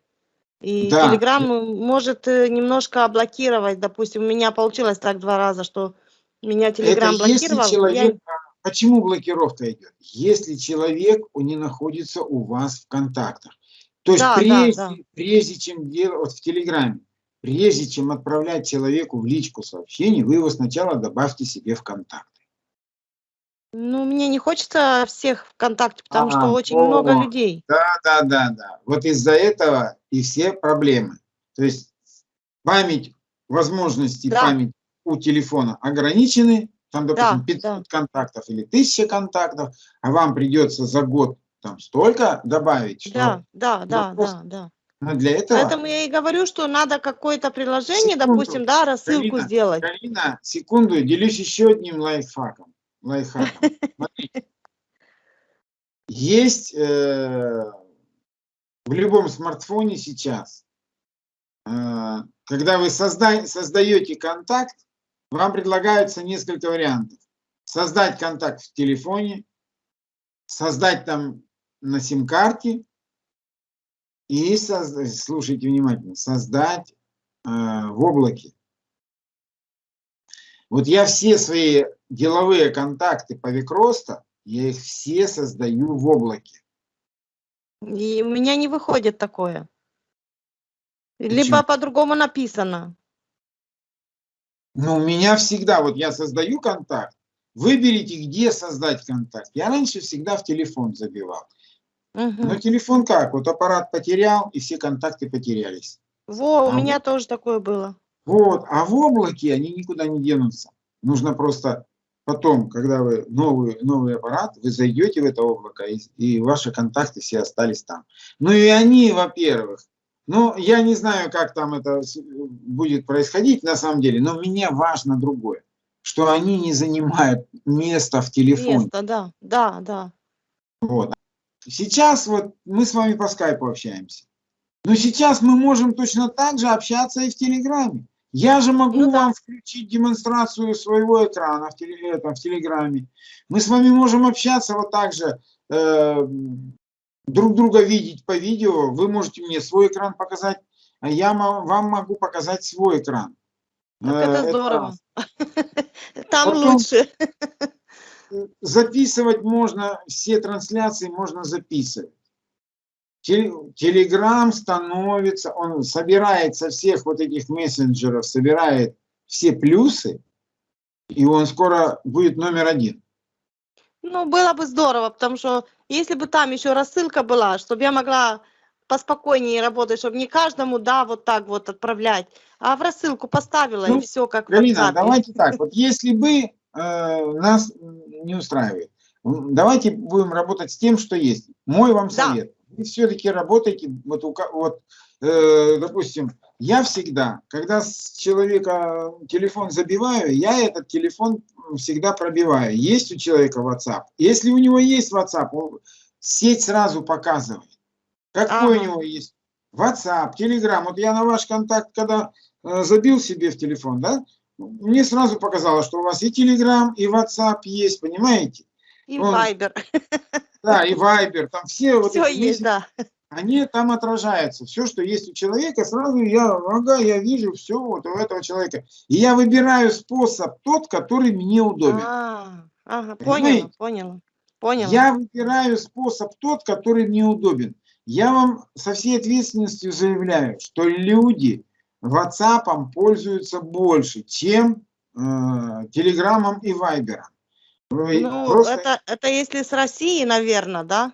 Speaker 2: И да. Телеграм может э, немножко блокировать, допустим, у меня получилось так два раза, что меня Телеграм блокировал.
Speaker 1: Человек, я... Почему блокировка идет? Если человек не находится у вас в контактах. То есть да, прежде, да, да. прежде чем делать, вот в Телеграме, прежде чем отправлять человеку в личку сообщение, вы его сначала добавьте себе в контакты.
Speaker 2: Ну, мне не хочется всех в контакте, потому а, что очень о, много людей.
Speaker 1: Да, да, да, да. Вот из-за этого и все проблемы. То есть память, возможности да. памяти у телефона ограничены, там, допустим, да, 500 да. контактов или 1000 контактов, а вам придется за год там столько добавить, что...
Speaker 2: Да, да, да, да, да.
Speaker 1: Но для этого...
Speaker 2: Поэтому я и говорю, что надо какое-то приложение, секунду, допустим, да, рассылку
Speaker 1: Галина,
Speaker 2: сделать.
Speaker 1: Галина, секунду, делюсь еще одним лайфхаком. лайфхаком. [LAUGHS] Есть э, в любом смартфоне сейчас, э, когда вы созда создаете контакт, вам предлагаются несколько вариантов. Создать контакт в телефоне, создать там на сим-карте и, создать, слушайте внимательно, создать э, в облаке. Вот я все свои деловые контакты по Викроста, я их все создаю в облаке.
Speaker 2: И у меня не выходит такое. Почему? Либо по-другому написано.
Speaker 1: Но у меня всегда, вот я создаю контакт, выберите, где создать контакт. Я раньше всегда в телефон забивал. Угу. Но телефон как? Вот аппарат потерял, и все контакты потерялись.
Speaker 2: Во, у а меня вот, тоже такое было.
Speaker 1: Вот, а в облаке они никуда не денутся. Нужно просто потом, когда вы новый, новый аппарат, вы зайдете в это облако, и, и ваши контакты все остались там. Ну и они, во-первых, ну, я не знаю, как там это будет происходить на самом деле, но мне важно другое, что они не занимают место в телефоне.
Speaker 2: Место, да, да, да.
Speaker 1: Вот. Сейчас вот мы с вами по скайпу общаемся. Но сейчас мы можем точно так же общаться и в Телеграме. Я же могу ну, да. вам включить демонстрацию своего экрана в, теле, это, в Телеграме. Мы с вами можем общаться вот так же. Э, друг друга видеть по видео, вы можете мне свой экран показать, а я вам могу показать свой экран.
Speaker 2: Так это, это здорово. [LAUGHS] Там Потом лучше. [LAUGHS]
Speaker 1: Записывать можно, все трансляции можно записывать. Телеграм становится, он собирает со всех вот этих мессенджеров, собирает все плюсы, и он скоро будет номер один.
Speaker 2: Ну, было бы здорово, потому что если бы там еще рассылка была, чтобы я могла поспокойнее работать, чтобы не каждому, да, вот так вот отправлять, а в рассылку поставила ну, и все как
Speaker 1: Галина, давайте так, вот если бы э, нас не устраивает, давайте будем работать с тем, что есть. Мой вам совет. Да. Вы все-таки работаете, вот, вот э, допустим, я всегда, когда с человека телефон забиваю, я этот телефон всегда пробиваю. Есть у человека WhatsApp. Если у него есть WhatsApp, он, сеть сразу показывает. Какой ага. у него есть WhatsApp, Telegram. Вот я на ваш контакт, когда э, забил себе в телефон, да, мне сразу показало, что у вас и Telegram, и WhatsApp есть, понимаете?
Speaker 2: И он, Viber.
Speaker 1: Да, и Viber. Там все,
Speaker 2: все вот есть, да
Speaker 1: они там отражаются. Все, что есть у человека, сразу я, ага, я вижу все вот у этого человека. И я выбираю способ тот, который мне удобен.
Speaker 2: А, ага, понял, понял, понял.
Speaker 1: Я выбираю способ тот, который мне удобен. Я вам со всей ответственностью заявляю, что люди WhatsApp пользуются больше, чем э, Телеграмом и. Вы
Speaker 2: Ну,
Speaker 1: просто,
Speaker 2: это, это если с России, наверное, да?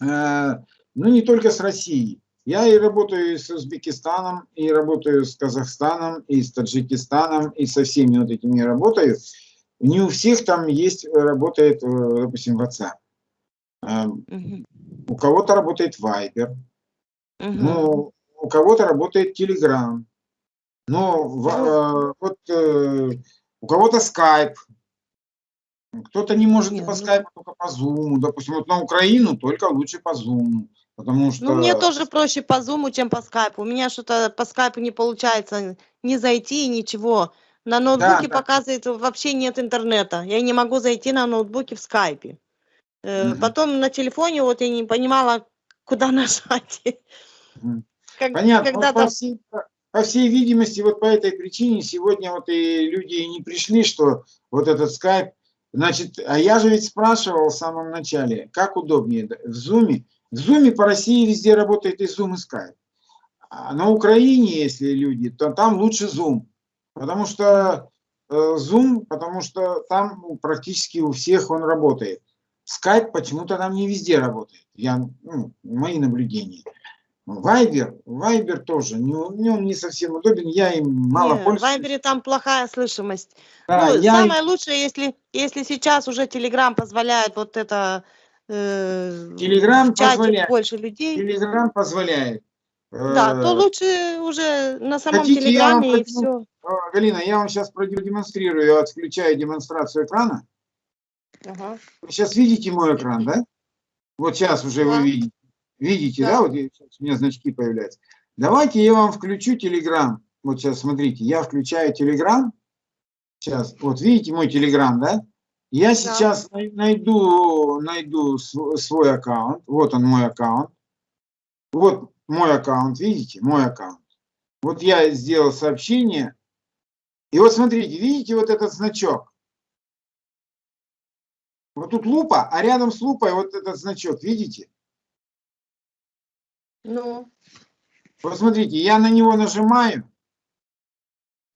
Speaker 1: Э, ну, не только с Россией. Я и работаю и с Узбекистаном, и работаю с Казахстаном, и с Таджикистаном, и со всеми вот этими работаю. Не у всех там есть, э, работает, э, допустим, WhatsApp.
Speaker 2: Мгм.
Speaker 1: У кого-то работает Viber,
Speaker 2: Мгм.
Speaker 1: ну, у кого-то работает Telegram, но в- э, вот у кого-то Skype, кто-то не может и
Speaker 2: Не,
Speaker 1: по
Speaker 2: ну-
Speaker 1: Skype, только по Zoom. Допустим, вот на Украину только лучше по Zoom, потому что...
Speaker 2: Ну, мне тоже проще по Zoom, чем по скайпу. У меня что-то по скайпу не получается не зайти, ничего. На ноутбуке
Speaker 1: да.
Speaker 2: показывает, вообще нет интернета. Я не могу зайти на ноутбуке в скайпе.
Speaker 1: Мгм.
Speaker 2: Потом на телефоне вот я не понимала, куда [LAUGHS] нажать. Как-
Speaker 1: Понятно.
Speaker 2: Когда
Speaker 1: Вот по, всей, по- всей видимости, вот по этой причине сегодня вот и люди и не пришли, что вот этот скайп. Значит, а я же ведь спрашивал в самом начале, как удобнее в зуме. В зуме по России везде работает и зум, и скайп. А на Украине, если люди, то там лучше зум. Потому что зум, потому что там практически у всех он работает. Скайп почему-то там не везде работает. Я, ну, мои наблюдения. Вайбер, Вайбер тоже, не, не- он не совсем удобен, я им мало
Speaker 2: Не, в
Speaker 1: пользуюсь.
Speaker 2: Вайбере там плохая слышимость.
Speaker 1: Да,
Speaker 2: ну,
Speaker 1: я
Speaker 2: самое лучшее, если, если сейчас уже Телеграм позволяет вот это э,
Speaker 1: Телеграм
Speaker 2: в
Speaker 1: позволяет.
Speaker 2: больше людей,
Speaker 1: Телеграм позволяет.
Speaker 2: да, то
Speaker 1: Э,
Speaker 2: лучше уже на самом
Speaker 1: хотите, я вам
Speaker 2: Телеграме и все.
Speaker 1: э, Галина, я вам сейчас продемонстрирую, я отключаю демонстрацию экрана.
Speaker 2: Ага.
Speaker 1: Вы сейчас видите мой экран, да? Вот сейчас уже
Speaker 2: Да.
Speaker 1: вы видите. Видите, да?
Speaker 2: Да.
Speaker 1: Вот сейчас у меня значки появляются. Давайте я вам включу Телеграм. Вот сейчас смотрите, я включаю Телеграм. Сейчас, вот видите мой Телеграм, да? Я сейчас най- найду, найду св- свой аккаунт. Вот он мой аккаунт. Вот мой аккаунт, видите, мой аккаунт. Вот я сделал сообщение. И вот смотрите, видите вот этот значок? Вот тут лупа, а рядом с лупой вот этот значок, видите?
Speaker 2: Ну,
Speaker 1: Вот смотрите, я на него нажимаю,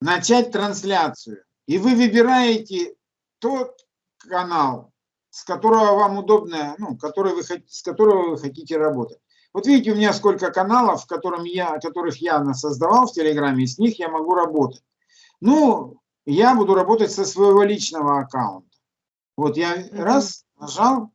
Speaker 1: начать трансляцию. И вы выбираете тот канал, с которого вам удобно, ну, который вы, с которого вы хотите работать. Вот видите, у меня сколько каналов, в котором я, которых я создавал в Телеграме, и с них я могу работать. Ну, я буду работать со своего личного аккаунта. Вот я раз нажал,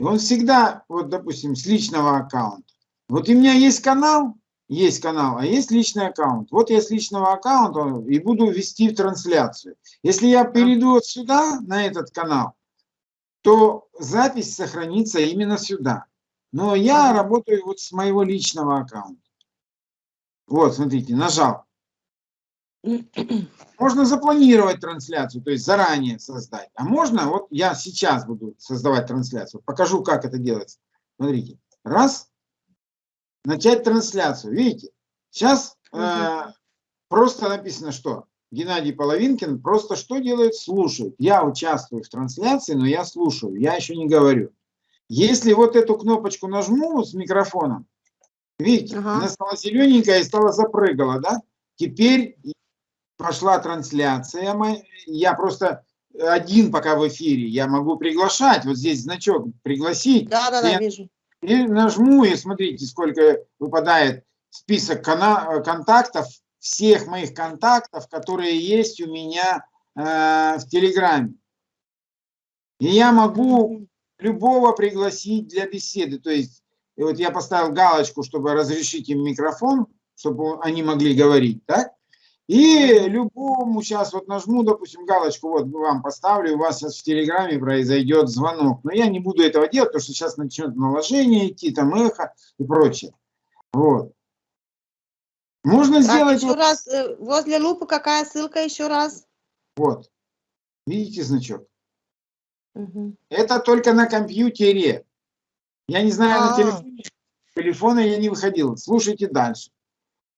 Speaker 1: и он всегда, вот допустим, с личного аккаунта. Вот у меня есть канал, есть канал, а есть личный аккаунт. Вот я с личного аккаунта и буду вести в трансляцию. Если я перейду вот сюда, на этот канал, то запись сохранится именно сюда. Но я работаю вот с моего личного аккаунта. Вот, смотрите, нажал. [CLEARS THROAT] Можно запланировать трансляцию, то есть заранее создать. А можно, вот я сейчас буду создавать трансляцию. Покажу, как это делается. Смотрите. Раз. Начать трансляцию. Видите? Сейчас э,
Speaker 2: Мгм.
Speaker 1: просто написано, что Геннадий Половинкин просто что делает? Слушает. Я участвую в трансляции, но я слушаю. Я еще не говорю. Если вот эту кнопочку нажму с микрофоном, видите,
Speaker 2: Ага.
Speaker 1: она стала зелененькая и стала запрыгала, да? Теперь пошла трансляция. Я просто один пока в эфире. Я могу приглашать. Вот здесь значок пригласить.
Speaker 2: да, да, да,
Speaker 1: Я-
Speaker 2: вижу.
Speaker 1: И нажму, и смотрите, сколько выпадает список контактов, всех моих контактов, которые есть у меня э, в Телеграме. И я могу любого пригласить для беседы. То есть, и вот я поставил галочку, чтобы разрешить им микрофон, чтобы они могли говорить, так? И любому сейчас вот нажму, допустим, галочку, вот вам поставлю, у вас сейчас в Телеграме произойдет звонок. Но я не буду этого делать, потому что сейчас начнет наложение идти, там эхо и прочее. Вот. Можно
Speaker 2: Так,
Speaker 1: сделать
Speaker 2: еще
Speaker 1: вот,
Speaker 2: раз, э, возле лупы какая ссылка еще раз?
Speaker 1: вот. Видите значок?
Speaker 2: Мгм.
Speaker 1: Это только на компьютере. Я не знаю, на
Speaker 2: А.
Speaker 1: телефоне. С телефона я не выходил. Слушайте дальше.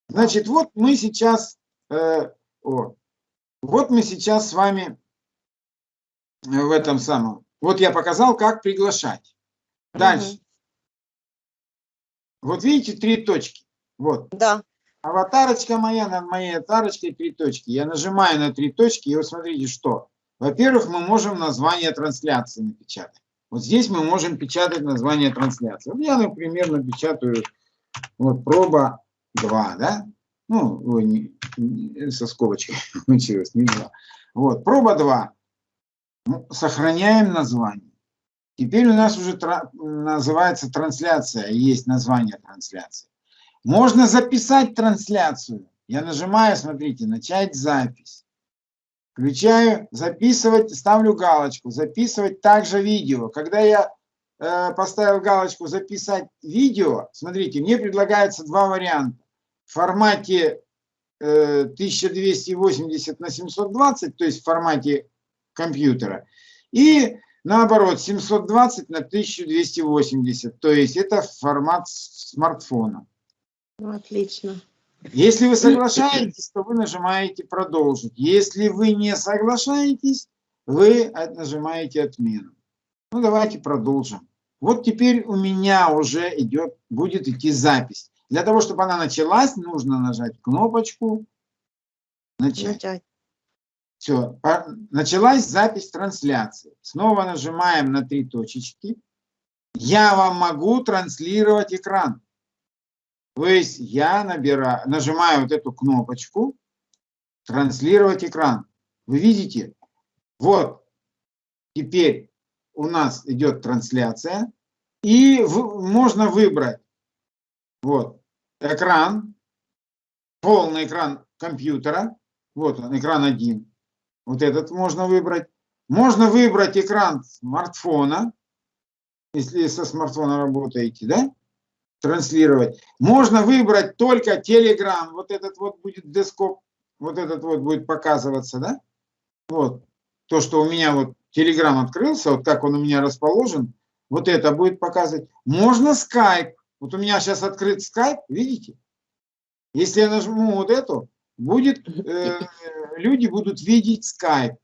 Speaker 1: Значит, вот мы сейчас, э, о, вот мы сейчас с вами э, в этом самом. Вот я показал, как приглашать. Дальше.
Speaker 2: Мгм.
Speaker 1: Вот видите, три точки. Вот.
Speaker 2: Да.
Speaker 1: Аватарочка моя, над моей аватарочкой три точки. Я нажимаю на три точки, и вот смотрите, что. Во-первых, мы можем название трансляции напечатать. Вот здесь мы можем печатать название трансляции. Вот я, например, напечатаю вот проба 2, да? Ну, со скобочкой [LAUGHS] получилось, не 2. Вот, проба 2. Ну, сохраняем название. Теперь у нас уже тра называется трансляция, есть название трансляции. Можно записать трансляцию. Я нажимаю, смотрите, начать запись. Включаю, записывать, ставлю галочку, записывать также видео. Когда я э, поставил галочку записать видео, смотрите, мне предлагается два варианта. В формате э, 1280 на 720, то есть в формате компьютера. И наоборот, 720 на 1280, то есть это формат смартфона.
Speaker 2: Отлично.
Speaker 1: Если вы соглашаетесь, то вы нажимаете «Продолжить». Если вы не соглашаетесь, вы нажимаете «Отмену». Ну, давайте продолжим. Вот теперь у меня уже идет, будет идти запись. Для того, чтобы она началась, нужно нажать кнопочку «Начать». Начать. Все, началась запись трансляции. Снова нажимаем на три точечки. Я вам могу транслировать экран. То есть я набираю, нажимаю вот эту кнопочку «Транслировать экран». Вы видите? Вот, теперь у нас идет трансляция. И можно выбрать вот, экран, полный экран компьютера. Вот он, экран один. Вот этот можно выбрать. Можно выбрать экран смартфона, если со смартфона работаете, да? транслировать. Можно выбрать только Telegram, вот этот вот будет дескоп, вот этот вот будет показываться, да? Вот, то, что у меня вот Telegram открылся, вот как он у меня расположен, вот это будет показывать. Можно Skype, вот у меня сейчас открыт Skype, видите? Если я нажму вот эту, будет, э, люди будут видеть Skype.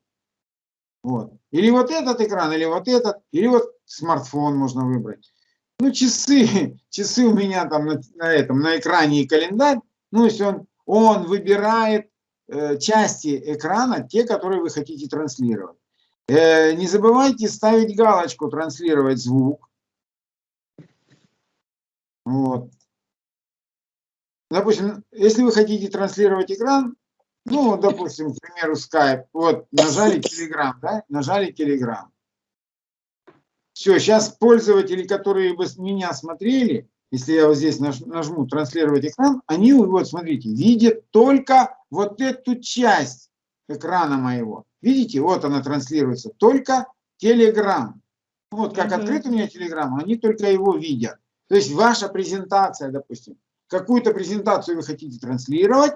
Speaker 1: Вот. Или вот этот экран, или вот этот, или вот смартфон можно выбрать. Ну, часы, [LAUGHS] часы у меня там на, на этом, на экране и календарь. Ну, если он, он выбирает э, части экрана, те, которые вы хотите транслировать. Э, не забывайте ставить галочку «Транслировать звук». Вот. Допустим, если вы хотите транслировать экран, ну, допустим, к примеру, Skype, вот, нажали Telegram, да, нажали Telegram. Все, сейчас пользователи, которые бы меня смотрели, если я вот здесь нажму транслировать экран, они, вот смотрите, видят только вот эту часть экрана моего. Видите, вот она транслируется, только Telegram. Вот как угу. открыт у меня Telegram, они только его видят. То есть ваша презентация, допустим, какую-то презентацию вы хотите транслировать,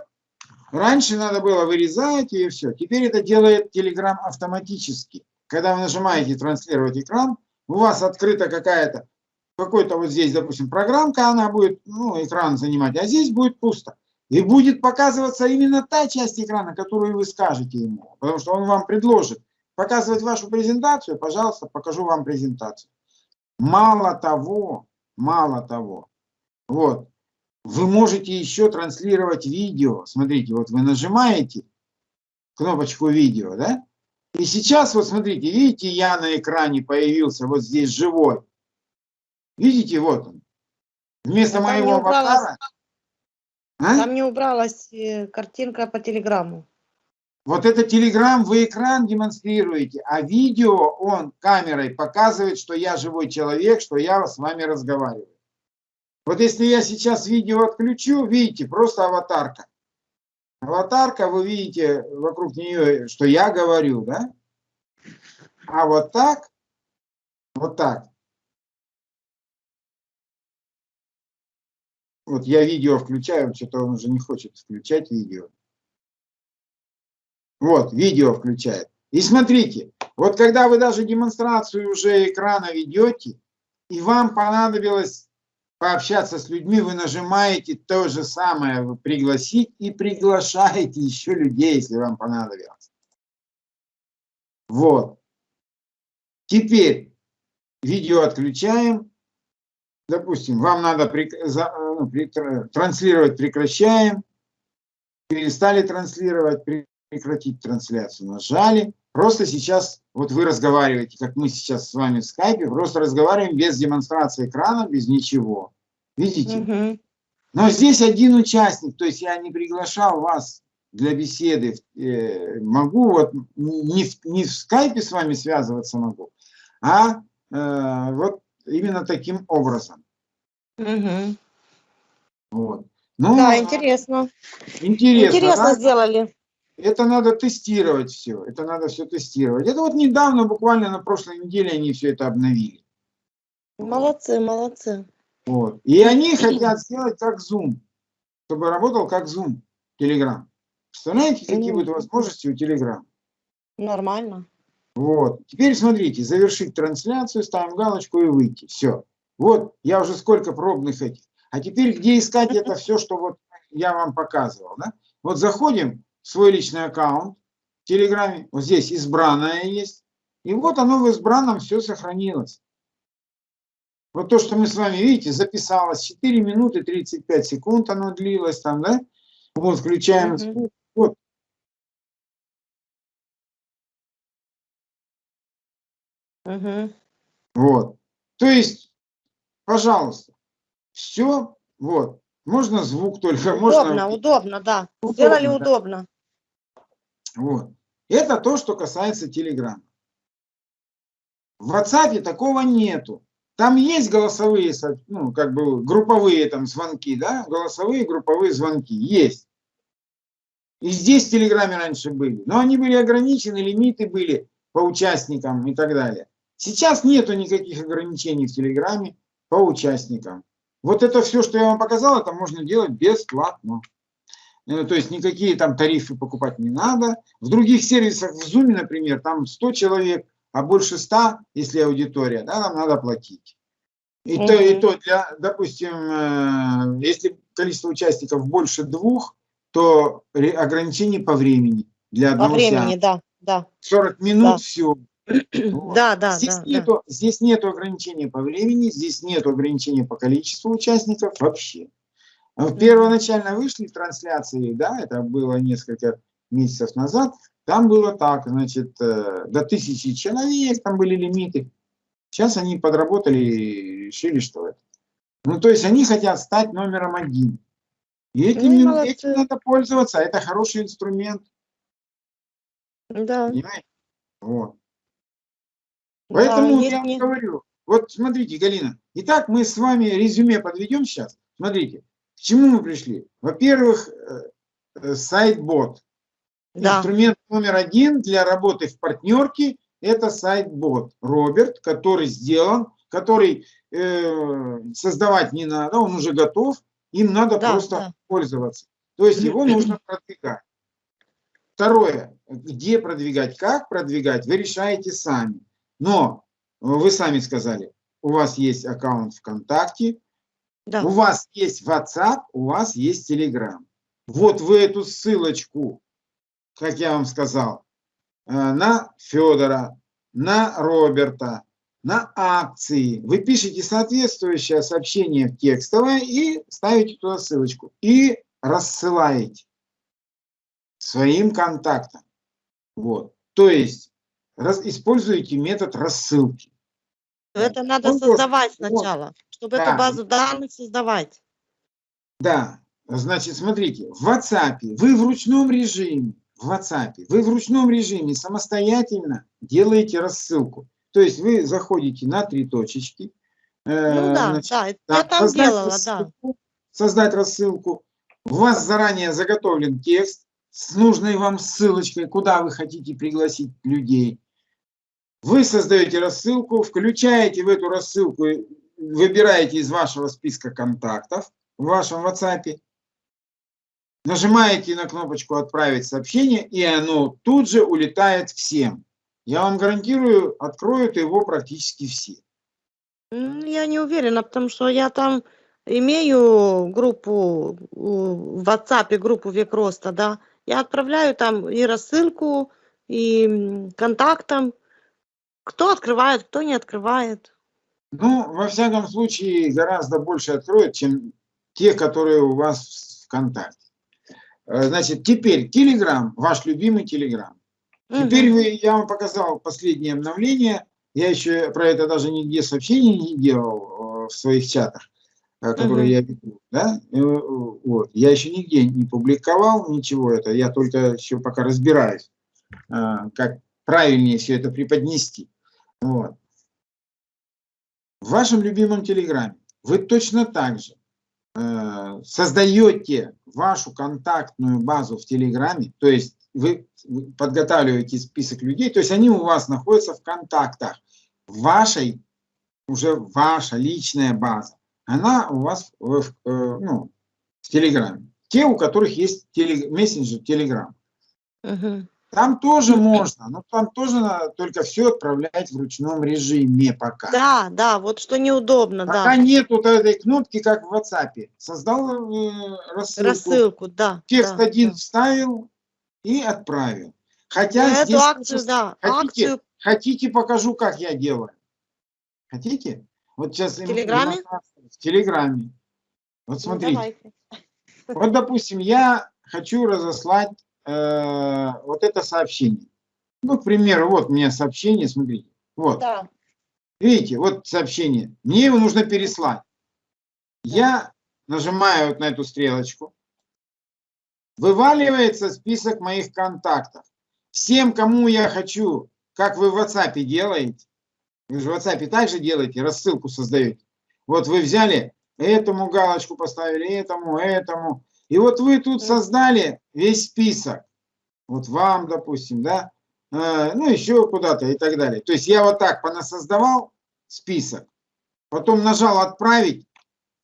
Speaker 1: раньше надо было вырезать и все. Теперь это делает Telegram автоматически. Когда вы нажимаете транслировать экран, у вас открыта какая-то, какой-то вот здесь, допустим, программка, она будет, ну, экран занимать, а здесь будет пусто. И будет показываться именно та часть экрана, которую вы скажете ему, потому что он вам предложит показывать вашу презентацию, пожалуйста, покажу вам презентацию. Мало того, мало того, вот, вы можете еще транслировать видео. Смотрите, вот вы нажимаете кнопочку видео, да, и сейчас, вот смотрите, видите, я на экране появился вот здесь живой. Видите, вот он. Вместо моего аватара.
Speaker 2: А? Там не убралась э, картинка по телеграмму.
Speaker 1: Вот это телеграм, вы экран демонстрируете, а видео он камерой показывает, что я живой человек, что я с вами разговариваю. Вот если я сейчас видео отключу, видите, просто аватарка. Аватарка, вы видите вокруг нее, что я говорю, да? А вот так, вот так. Вот я видео включаю, что-то он уже не хочет включать видео. Вот, видео включает. И смотрите, вот когда вы даже демонстрацию уже экрана ведете, и вам понадобилось пообщаться с людьми, вы нажимаете то же самое, пригласить и приглашаете еще людей, если вам понадобилось. Вот. Теперь видео отключаем. допустим, вам надо э, ну, транслировать прекращаем, перестали транслировать, прекратить трансляцию, нажали. Просто сейчас, вот вы разговариваете, как мы сейчас с вами в скайпе, просто разговариваем без демонстрации экрана, без ничего. Видите?
Speaker 2: Мгм.
Speaker 1: Но здесь один участник, то есть я не приглашал вас для беседы, э, могу вот не в, не в скайпе с вами связываться могу, а э, вот именно таким образом.
Speaker 2: Мгм.
Speaker 1: Вот. Ну,
Speaker 2: Да, интересно.
Speaker 1: интересно,
Speaker 2: Интересно
Speaker 1: да?
Speaker 2: сделали.
Speaker 1: Это надо тестировать все, это надо все тестировать. Это вот недавно, буквально на прошлой неделе они все это обновили.
Speaker 2: Молодцы, молодцы.
Speaker 1: Вот. И они хотят сделать как Zoom, чтобы работал как Zoom, Telegram. Представляете, какие будут возможности у Telegram?
Speaker 2: Нормально.
Speaker 1: Вот. Теперь смотрите, завершить трансляцию, ставим галочку и выйти. Все. Вот, я уже сколько пробных этих. А теперь где искать это все, что вот я вам показывал, да? Вот заходим свой личный аккаунт в Телеграме, вот здесь избранное есть, и вот оно в избранном все сохранилось. Вот то, что мы с вами, видите, записалось 4 минуты 35 секунд оно длилось там, да? Вот, включаем
Speaker 2: Мгм.
Speaker 1: звук. Вот.
Speaker 2: Мгм.
Speaker 1: Вот. То есть, пожалуйста, все, вот. Можно звук только,
Speaker 2: Удобно,
Speaker 1: можно...
Speaker 2: удобно, да.
Speaker 1: Удобно,
Speaker 2: Сделали
Speaker 1: да.
Speaker 2: удобно.
Speaker 1: Вот. Это то, что касается Телеграма. В WhatsApp такого нету. Там есть голосовые, со- ну, как бы групповые там звонки, да, голосовые групповые звонки есть. И здесь в Телеграме раньше были, но они были ограничены, лимиты были по участникам и так далее. Сейчас нету никаких ограничений в Телеграме по участникам. Вот это все, что я вам показал, это можно делать бесплатно. Э, То есть никакие там тарифы покупать не надо. В других сервисах, в Zoom, например, там 100 человек, а больше 100, если аудитория, да, нам надо платить. И то, и то для, допустим, э, если количество участников больше двух, то ограничение по времени для
Speaker 2: По
Speaker 1: одного
Speaker 2: времени,
Speaker 1: сеанса.
Speaker 2: да, да.
Speaker 1: 40 минут,
Speaker 2: Да.
Speaker 1: все. [CLEARS THROAT]
Speaker 2: Да, да,
Speaker 1: здесь,
Speaker 2: да, да.
Speaker 1: нету, здесь нету ограничения по времени, здесь нету ограничения по количеству участников вообще. А вот. Первоначально вышли трансляции, да, это было несколько месяцев назад, там было так, значит, э, до тысячи человек, там были лимиты. Сейчас они подработали и решили, что это. Ну, то есть они хотят стать номером один. И этим,
Speaker 2: Ну,
Speaker 1: этим надо пользоваться, это хороший инструмент,
Speaker 2: Да,
Speaker 1: понимаете? Вот.
Speaker 2: да,
Speaker 1: Поэтому
Speaker 2: есть
Speaker 1: я вам
Speaker 2: не-
Speaker 1: говорю, вот смотрите, Галина, итак, мы с вами резюме подведем сейчас. Смотрите, к чему мы пришли? Во-первых, э, э, сайт-бот.
Speaker 2: Да,
Speaker 1: Инструмент номер один для работы в партнерке – это сайт-бот. Роберт, который сделан, который э, создавать не надо, он уже готов, им надо
Speaker 2: Да,
Speaker 1: просто
Speaker 2: да.
Speaker 1: пользоваться. То есть его нужно продвигать. Второе, где продвигать, как продвигать, вы решаете сами. Но вы сами сказали, у вас есть аккаунт ВКонтакте,
Speaker 2: да.
Speaker 1: у вас есть WhatsApp, у вас есть Telegram. Вот вы эту ссылочку, как я вам сказал, э, на Федора, на Роберта, на акции. Вы пишете соответствующее сообщение в текстовое и ставите туда ссылочку. И рассылаете своим контактам. Вот. То есть раз, используете метод рассылки.
Speaker 2: Это надо
Speaker 1: Он тоже-
Speaker 2: создавать
Speaker 1: вот.
Speaker 2: Чтобы
Speaker 1: Да.
Speaker 2: эту базу данных создавать.
Speaker 1: Да, значит, смотрите, в WhatsApp вы в ручном режиме, в WhatsApp вы в ручном режиме самостоятельно делаете рассылку. То есть вы заходите на три точечки. э,
Speaker 2: Ну да,
Speaker 1: значит,
Speaker 2: да,
Speaker 1: да,
Speaker 2: я там
Speaker 1: создать
Speaker 2: делала, да.
Speaker 1: рассылку, Создать рассылку. У вас заранее заготовлен текст с нужной вам ссылочкой, куда вы хотите пригласить людей. Вы создаете рассылку, включаете в эту рассылку, выбираете из вашего списка контактов в вашем WhatsApp, нажимаете на кнопочку «Отправить сообщение», и оно тут же улетает всем. Я вам гарантирую, откроют его практически все.
Speaker 2: Я не уверена, потому что я там имею группу в WhatsApp, группу Век Роста, да. Я отправляю там и рассылку, и контактам. Кто открывает, кто не открывает.
Speaker 1: Ну, во всяком случае, гораздо больше откроет, чем те, которые у вас в ВКонтакте. Э, значит, теперь Telegram, ваш любимый Telegram. Теперь вы, я вам показал последнее обновление. Я еще про это даже нигде сообщений не делал э, в своих чатах, э, которые я веду. Да? Вот. Я еще нигде не публиковал ничего это. Я только еще пока разбираюсь, как правильнее все это преподнести. Вот. В вашем любимом Телеграме вы точно так же э, создаете вашу контактную базу в Телеграме, то есть вы подготавливаете список людей, то есть они у вас находятся в контактах. Вашей, уже ваша личная база, она у вас в, э, ну, в Телеграме. Те, у которых есть телег, мессенджер Телеграм. Угу. Там тоже можно, но там тоже надо только все отправлять в ручном режиме пока.
Speaker 2: Да, да, вот что неудобно,
Speaker 1: пока
Speaker 2: да.
Speaker 1: нет вот этой кнопки, как в WhatsApp. Создал э, рассылку,
Speaker 2: рассылку, да.
Speaker 1: Текст
Speaker 2: да,
Speaker 1: один
Speaker 2: да.
Speaker 1: вставил и отправил. Хотя
Speaker 2: Ну,
Speaker 1: здесь
Speaker 2: эту акцию, да,
Speaker 1: хотите,
Speaker 2: акцию
Speaker 1: хотите, покажу, как я делаю. Хотите? Вот сейчас
Speaker 2: В Телеграме?
Speaker 1: В Телеграме. Вот
Speaker 2: ну,
Speaker 1: смотрите.
Speaker 2: давайте.
Speaker 1: Вот, допустим, я хочу разослать э, вот это сообщение. Ну, к примеру, вот у меня сообщение, смотрите. Вот.
Speaker 2: Да.
Speaker 1: Видите, вот сообщение. Мне его нужно переслать. Я нажимаю вот на эту стрелочку. Вываливается список моих контактов. Всем, кому я хочу, как вы в WhatsApp делаете, вы же в WhatsApp также делаете, рассылку создаете. Вот вы взяли, этому галочку поставили, этому, этому. И вот вы тут создали весь список. Вот вам, допустим, да, э, ну еще куда-то и так далее. То есть я вот так понасоздавал список, потом нажал отправить,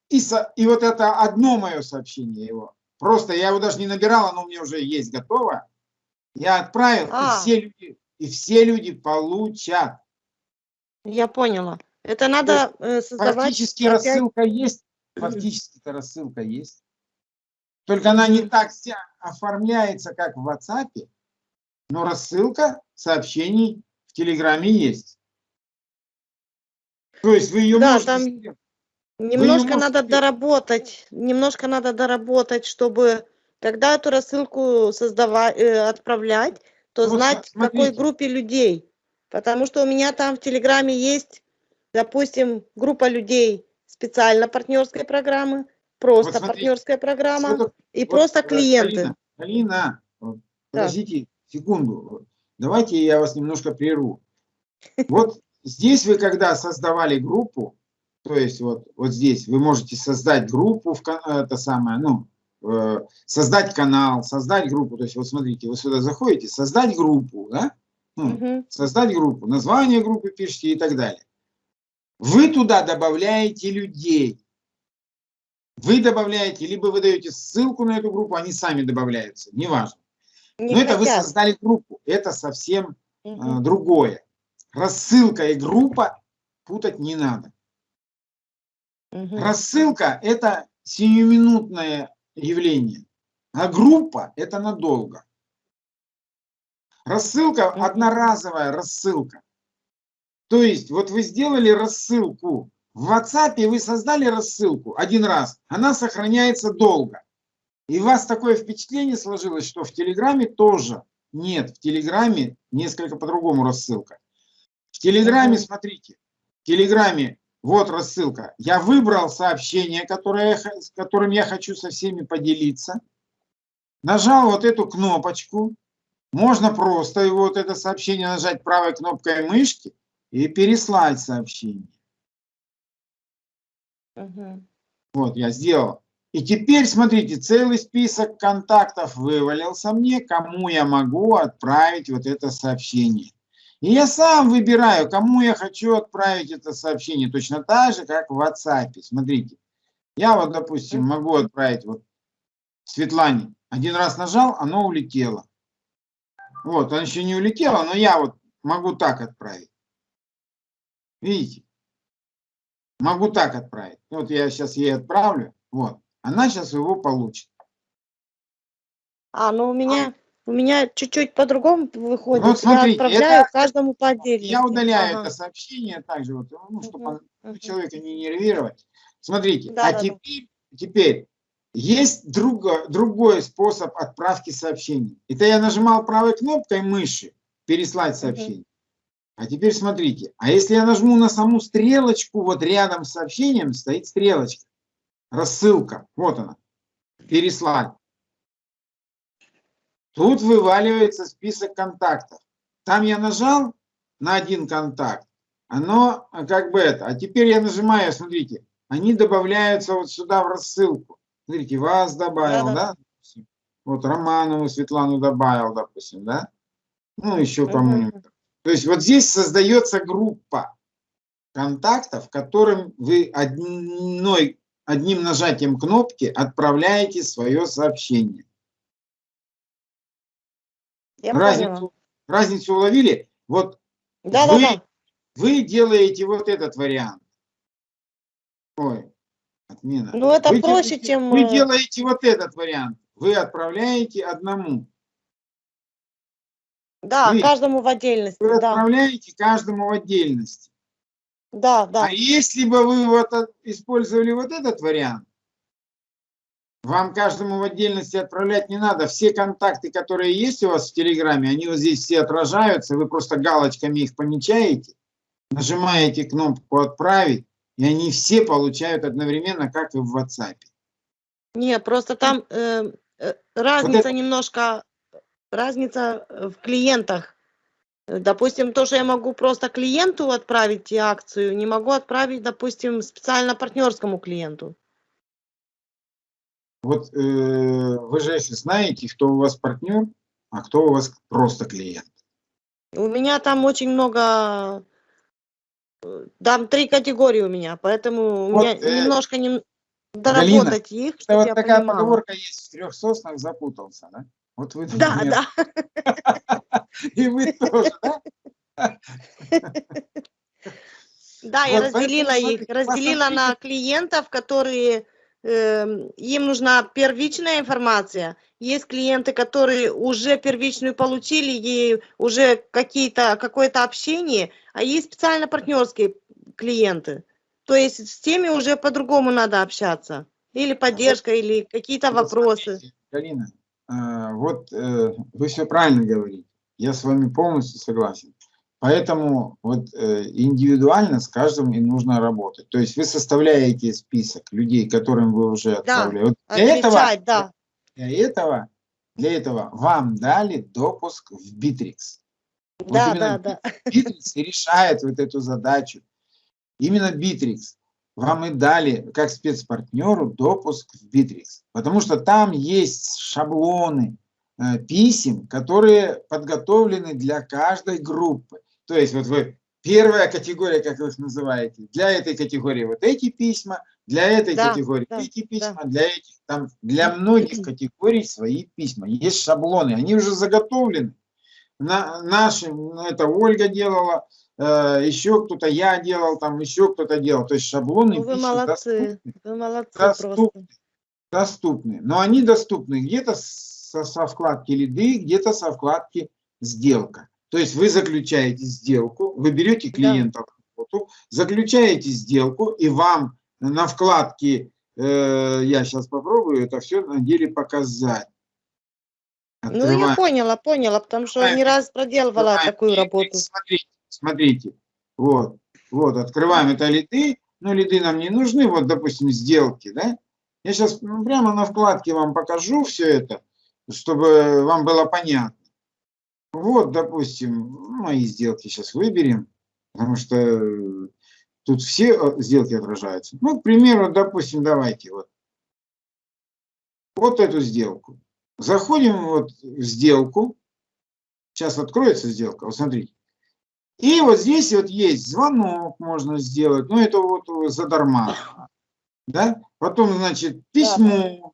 Speaker 1: и, со, и вот это одно мое сообщение его. Просто я его даже не набирал, оно у меня уже есть готово. Я отправил,
Speaker 2: А.
Speaker 1: и, все люди, и все люди получат.
Speaker 2: Я поняла. Это надо э, создавать
Speaker 1: Фактически
Speaker 2: опять-
Speaker 1: рассылка есть, фактически-то рассылка есть. Только она не так вся оформляется, как в WhatsApp, но рассылка сообщений в Телеграме есть. То есть вы ее
Speaker 2: Да,
Speaker 1: можете...
Speaker 2: там
Speaker 1: сделать.
Speaker 2: Немножко надо доработать, немножко надо доработать, чтобы когда эту рассылку создавать, отправлять, то
Speaker 1: Ну, вот
Speaker 2: знать, в какой
Speaker 1: смотрите.
Speaker 2: группе людей. Потому что у меня там в Телеграме есть, допустим, группа людей специально партнерской программы, просто
Speaker 1: смотрите,
Speaker 2: партнерская программа
Speaker 1: такое?
Speaker 2: и
Speaker 1: Вот,
Speaker 2: просто
Speaker 1: э,
Speaker 2: клиенты.
Speaker 1: Алина, Алина, вот, подождите секунду. Давайте я вас немножко прерву. Вот здесь вы когда создавали группу, то есть вот, вот здесь вы можете создать группу, в, это самое, ну, э, создать канал, создать группу. То есть вот смотрите, вы сюда заходите, создать группу, да? Ну,
Speaker 2: Мгм.
Speaker 1: создать группу, название группы пишите и так далее. Вы туда добавляете людей. Вы добавляете, либо вы даете ссылку на эту группу, они сами добавляются, неважно.
Speaker 2: Не
Speaker 1: Но это вы
Speaker 2: хотят.
Speaker 1: создали группу, это совсем э,
Speaker 2: Мгм.
Speaker 1: другое. Рассылка и группа путать не надо.
Speaker 2: Мгм.
Speaker 1: Рассылка – это сиюминутное явление, а группа – это надолго. Рассылка – одноразовая рассылка. То есть, вот вы сделали рассылку, в WhatsApp вы создали рассылку один раз, она сохраняется долго. И у вас такое впечатление сложилось, что в Телеграме тоже нет. В Телеграме несколько по-другому рассылка. В Телеграме, смотрите, в Телеграме вот рассылка. Я выбрал сообщение, которое с которым я хочу со всеми поделиться. Нажал вот эту кнопочку. Можно просто его, вот это сообщение нажать правой кнопкой мышки и переслать сообщение.
Speaker 2: Мгм.
Speaker 1: Вот, я сделал. И теперь, смотрите, целый список контактов вывалился мне, кому я могу отправить вот это сообщение. И я сам выбираю, кому я хочу отправить это сообщение, точно так же, как в WhatsApp. Смотрите, я вот, допустим, могу отправить вот Светлане. Один раз нажал, оно улетело. Вот, оно еще не улетело, но я вот могу так отправить. Видите? Могу так отправить. Вот я сейчас ей отправлю. Вот. Она сейчас его получит.
Speaker 2: А, ну у меня У меня чуть-чуть по-другому выходит.
Speaker 1: Ну, вот смотрите,
Speaker 2: я отправляю
Speaker 1: это-
Speaker 2: каждому по отдельности.
Speaker 1: Я удаляю
Speaker 2: Ага.
Speaker 1: это сообщение также, вот, ну, чтобы
Speaker 2: Мгм.
Speaker 1: человека не нервировать. Смотрите,
Speaker 2: Да,
Speaker 1: а
Speaker 2: да, да.
Speaker 1: теперь, теперь есть друго- другой способ отправки сообщений. Это я нажимал правой кнопкой мыши переслать сообщение. А теперь смотрите, а если я нажму на саму стрелочку, вот рядом с сообщением стоит стрелочка, рассылка, вот она, переслать. Тут вываливается список контактов. Там я нажал на один контакт, оно а, как бы это. А теперь я нажимаю, смотрите, они добавляются вот сюда в рассылку. Смотрите, вас добавил,
Speaker 2: Да-да.
Speaker 1: да? допустим. Вот Романову Светлану добавил, допустим, да? Ну, еще кому-нибудь. То есть вот здесь создается группа контактов, которым вы одной, одним нажатием кнопки отправляете свое сообщение.
Speaker 2: Я поняла.
Speaker 1: Разницу, разницу уловили? Вот
Speaker 2: Да, да,
Speaker 1: вы-
Speaker 2: да.
Speaker 1: вы делаете вот этот вариант. Ой, отмена.
Speaker 2: Ну, это
Speaker 1: Вы
Speaker 2: проще,
Speaker 1: делаете-
Speaker 2: чем,
Speaker 1: Вы
Speaker 2: э,
Speaker 1: делаете вот этот вариант. Вы отправляете одному.
Speaker 2: Да,
Speaker 1: Вы-
Speaker 2: каждому в отдельности.
Speaker 1: Вы
Speaker 2: Да,
Speaker 1: отправляете каждому в отдельности.
Speaker 2: да, да.
Speaker 1: А если бы вы вот от- использовали вот этот вариант, вам каждому в отдельности отправлять не надо. Все контакты, которые есть у вас в Телеграме, они вот здесь все отражаются. Вы просто галочками их помечаете, нажимаете кнопку «Отправить», и они все получают одновременно, как и в WhatsApp.
Speaker 2: Не, просто там э, э, разница
Speaker 1: это-
Speaker 2: немножко, разница э, в клиентах. Э, Допустим, то, что я могу просто клиенту отправить акцию, не могу отправить, допустим, специально партнерскому клиенту.
Speaker 1: Вот э, вы же знаете, кто у вас партнер, а кто у вас просто клиент.
Speaker 2: У меня там очень много, э, там три категории у меня, поэтому у
Speaker 1: Вот,
Speaker 2: меня
Speaker 1: э,
Speaker 2: немножко не,
Speaker 1: Галина,
Speaker 2: доработать их,
Speaker 1: Это
Speaker 2: чтобы
Speaker 1: вот такая
Speaker 2: понимала.
Speaker 1: поговорка есть, в трех соснах запутался, да? Вот вы,
Speaker 2: Да,
Speaker 1: например,
Speaker 2: да, [LAUGHS]
Speaker 1: и вы тоже, да?
Speaker 2: да, я разделила их, разделила на клиентов, которые эм, им нужна первичная информация. Есть клиенты, которые уже первичную получили, и уже какие-то какое-то общение, а есть специально партнерские клиенты. То есть с теми уже по-другому надо общаться. Или поддержка, или какие-то вопросы.
Speaker 1: Галина, вот э, вы все правильно говорите. Я с вами полностью согласен. Поэтому вот э, индивидуально с каждым и нужно работать. То есть вы составляете список людей, которым вы уже отправляете. Вот для этого,
Speaker 2: Отвечать, да.
Speaker 1: для этого, для этого вам дали допуск в. Вот
Speaker 2: Да,
Speaker 1: именно
Speaker 2: да, да.
Speaker 1: И решает вот эту задачу. Именно Bittrex вам и дали, как спецпартнеру, допуск в Bittrex. Потому что там есть шаблоны э, писем, которые подготовлены для каждой группы. То есть вот вы, первая категория, как вы их называете, для этой категории вот эти письма, для этой
Speaker 2: Да,
Speaker 1: категории
Speaker 2: да,
Speaker 1: эти письма, для этих, там, для многих категорий свои письма. Есть шаблоны, они уже заготовлены. На, наши, ну, это Ольга делала, э, еще кто-то, я делал, там еще кто-то делал. То есть шаблоны
Speaker 2: Ну, вы молодцы.
Speaker 1: доступны,
Speaker 2: Вы молодцы просто.
Speaker 1: доступны, доступны. Но они доступны где-то со, со вкладки лиды, где-то со вкладки сделка. То есть вы заключаете сделку, вы берете клиента в работу, заключаете сделку, и вам на вкладке, э, я сейчас попробую это все на деле показать.
Speaker 2: Ну, я
Speaker 1: Открываем.
Speaker 2: поняла, поняла, потому что
Speaker 1: Открываем.
Speaker 2: не раз проделывала
Speaker 1: Открываем
Speaker 2: такую работу.
Speaker 1: Смотрите, смотрите. Вот, вот, открываем это лиды. Ну, лиды нам не нужны, вот, допустим, сделки, да? Я сейчас прямо на вкладке вам покажу все это, чтобы вам было понятно. Вот, допустим, ну, мои сделки сейчас выберем, потому что э, тут все э, сделки отражаются. Ну, к примеру, допустим, давайте вот, вот эту сделку. Заходим вот в сделку. Сейчас откроется сделка, вот смотрите. И вот здесь вот есть звонок можно сделать, ну это вот задарма. Да? Потом, значит, письмо.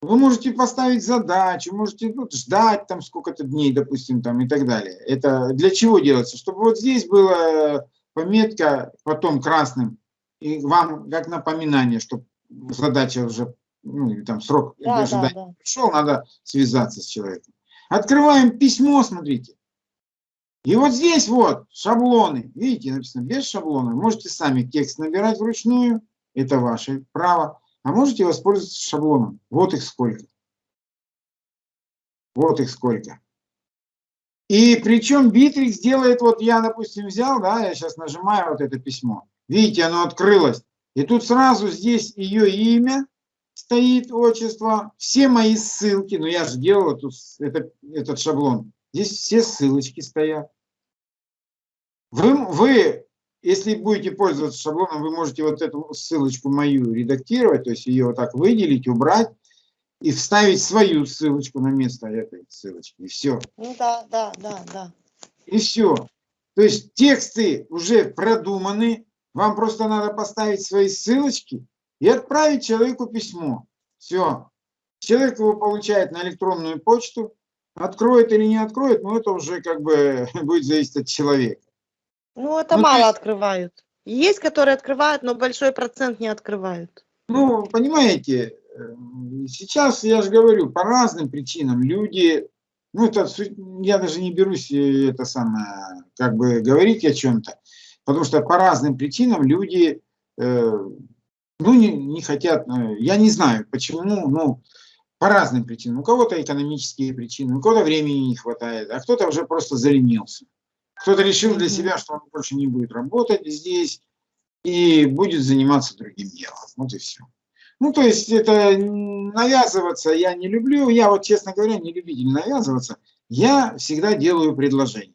Speaker 1: Вы можете поставить задачу, можете ну, ждать там сколько-то дней, допустим, там и так далее. Это для чего делается? Чтобы вот здесь была пометка потом красным, и вам как напоминание, что задача уже, ну, или там срок
Speaker 2: Да, да,
Speaker 1: ожидания
Speaker 2: да.
Speaker 1: пришел, надо связаться с человеком. Открываем письмо, смотрите. И вот здесь вот шаблоны. Видите, написано без шаблона. Можете сами текст набирать вручную. Это ваше право. А можете воспользоваться шаблоном. Вот их сколько. Вот их сколько. И причем Битрикс делает, вот я, допустим, взял, да, я сейчас нажимаю вот это письмо. Видите, оно открылось. И тут сразу здесь ее имя стоит, отчество, все мои ссылки. Ну, я же делал эту, это, этот шаблон. Здесь все ссылочки стоят. Вы, вы, если будете пользоваться шаблоном, вы можете вот эту ссылочку мою редактировать, то есть ее вот так выделить, убрать и вставить свою ссылочку на место этой ссылочки. И все.
Speaker 2: Ну да, да, да, да.
Speaker 1: И все. То есть тексты уже продуманы, вам просто надо поставить свои ссылочки и отправить человеку письмо. Все. Человек его получает на электронную почту, откроет или не откроет, но это уже как бы [LAUGHS] будет зависеть от человека.
Speaker 2: Ну, это
Speaker 1: Ну,
Speaker 2: мало
Speaker 1: есть-
Speaker 2: открывают. Есть, которые открывают, но большой процент не открывают.
Speaker 1: Ну, понимаете, э, сейчас, я же говорю, по разным причинам люди, ну, это, я даже не берусь э, это самое, как бы говорить о чем-то, потому что по разным причинам люди, э, ну, не, не хотят, э, я не знаю, почему, ну, по разным причинам. У кого-то экономические причины, у кого-то времени не хватает, а кто-то уже просто заленился. Кто-то решил для себя, что он больше не будет работать здесь и будет заниматься другим делом. Вот и все. Ну, то есть это навязываться я не люблю. Я вот, честно говоря, не любитель навязываться. Я всегда делаю предложение.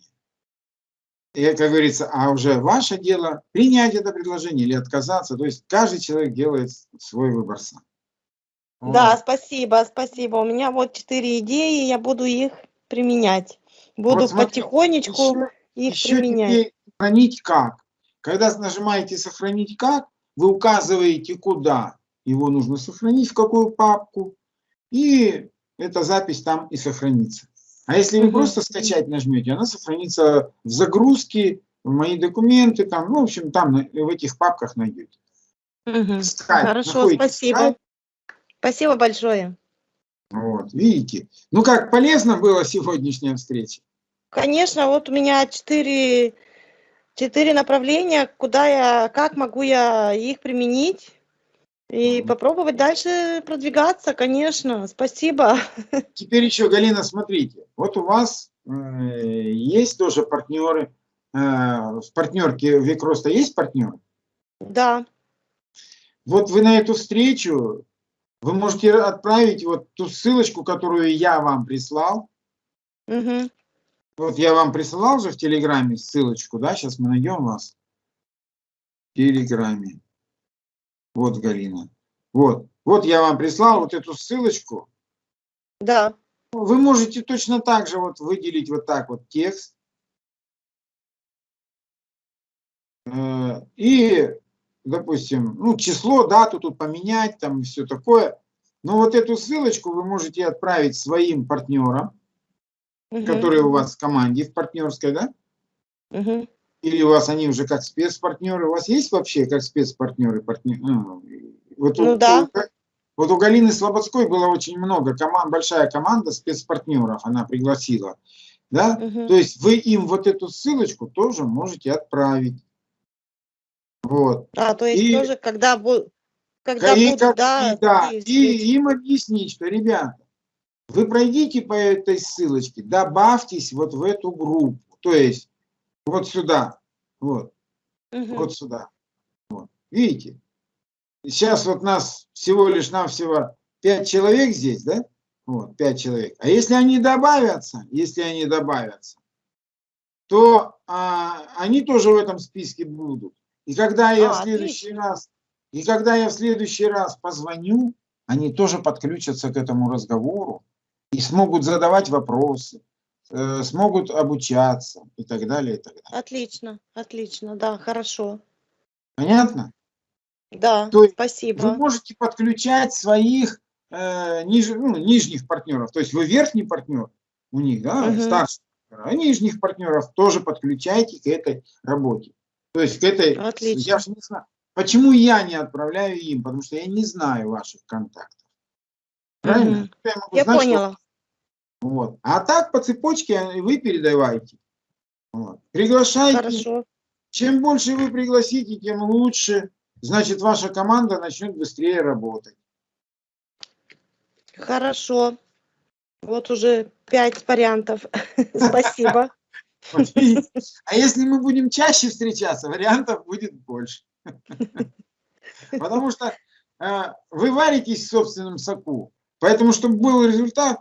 Speaker 1: И, как говорится, а уже ваше дело принять это предложение или отказаться. То есть каждый человек делает свой выбор сам.
Speaker 2: Да,
Speaker 1: Вот.
Speaker 2: спасибо, спасибо. У меня вот четыре идеи, я буду их применять. Буду
Speaker 1: Вот смотрите,
Speaker 2: потихонечку
Speaker 1: Еще-
Speaker 2: их
Speaker 1: еще
Speaker 2: применять.
Speaker 1: теперь сохранить как. Когда нажимаете сохранить как, вы указываете куда. Его нужно сохранить, в какую папку. И эта запись там и сохранится. А если вы просто скачать нажмете, она сохранится в загрузке, в мои документы, там, ну, в общем, там в этих папках найдете. Скайп,
Speaker 2: Хорошо, спасибо.
Speaker 1: скайп.
Speaker 2: Спасибо большое.
Speaker 1: Вот, видите. Ну как, полезно была сегодняшняя встреча?
Speaker 2: Конечно, вот у меня четыре, четыре направления, куда я, как могу я их применить и попробовать дальше продвигаться, конечно. Спасибо. [LAUGHS]
Speaker 1: Теперь еще, Галина, смотрите, вот у вас есть тоже партнеры, э, в партнерке Викроста есть партнеры?
Speaker 2: Да.
Speaker 1: Вот вы на эту встречу, вы можете отправить вот ту ссылочку, которую я вам прислал.
Speaker 2: Мгм.
Speaker 1: Вот я вам присылал же в Телеграме ссылочку, да, сейчас мы найдем вас. В Телеграме. Вот, Галина. Вот, вот я вам прислал вот эту ссылочку.
Speaker 2: Да.
Speaker 1: Вы можете точно так же вот выделить вот так вот текст. Э, И, допустим, ну, число, дату тут поменять, там все такое. Но вот эту ссылочку вы можете отправить своим партнерам,
Speaker 2: Мгм.
Speaker 1: которые у вас в команде, в партнерской, да?
Speaker 2: Мгм.
Speaker 1: Или у вас они уже как спецпартнеры? У вас есть вообще как спецпартнеры? Партнер, ну, вот,
Speaker 2: Ну
Speaker 1: у,
Speaker 2: да.
Speaker 1: вот у Галины Слободской было очень много, команд, большая команда спецпартнеров она пригласила. Да?
Speaker 2: Мгм.
Speaker 1: То есть вы им вот эту ссылочку тоже можете отправить. Вот.
Speaker 2: А, то есть
Speaker 1: И-
Speaker 2: тоже, когда, когда
Speaker 1: И,
Speaker 2: будут,
Speaker 1: как-
Speaker 2: да,
Speaker 1: и, да, и им объяснить, что, ребята, вы пройдите по этой ссылочке, добавьтесь вот в эту группу, то есть вот сюда, вот,
Speaker 2: Мгм.
Speaker 1: вот сюда. Вот. Видите? Сейчас вот нас всего лишь навсего пять человек здесь, да? Вот, пять человек. А если они добавятся, если они добавятся, то а, они тоже в этом списке будут. И когда я
Speaker 2: А,
Speaker 1: в следующий раз, и когда я в следующий раз позвоню, они тоже подключатся к этому разговору и смогут задавать вопросы, э, смогут обучаться и так далее, и так далее.
Speaker 2: Отлично, отлично, да, хорошо.
Speaker 1: Понятно?
Speaker 2: Да,
Speaker 1: То есть Вы
Speaker 2: спасибо.
Speaker 1: можете подключать своих э, ниж- ну, нижних партнеров. То есть вы верхний партнер у них, да,
Speaker 2: Мгм.
Speaker 1: старший, а нижних партнеров тоже подключайте к этой работе. То есть к этой,
Speaker 2: Отлично.
Speaker 1: я же не знаю, почему я не отправляю им, потому что я не знаю ваших контактов. Правильно? Я, могу
Speaker 2: Я
Speaker 1: знать, что
Speaker 2: поняла.
Speaker 1: Вот. А так по цепочке вы передавайте. Вот. Приглашайте.
Speaker 2: Хорошо.
Speaker 1: Чем больше вы пригласите, тем лучше. Значит, ваша команда начнет быстрее работать.
Speaker 2: Хорошо. Вот уже пять вариантов. [LAUGHS] Спасибо. [LAUGHS]
Speaker 1: А если мы будем чаще встречаться, вариантов будет больше. [LAUGHS] Потому что э, вы варитесь в собственном соку. Поэтому, чтобы был результат,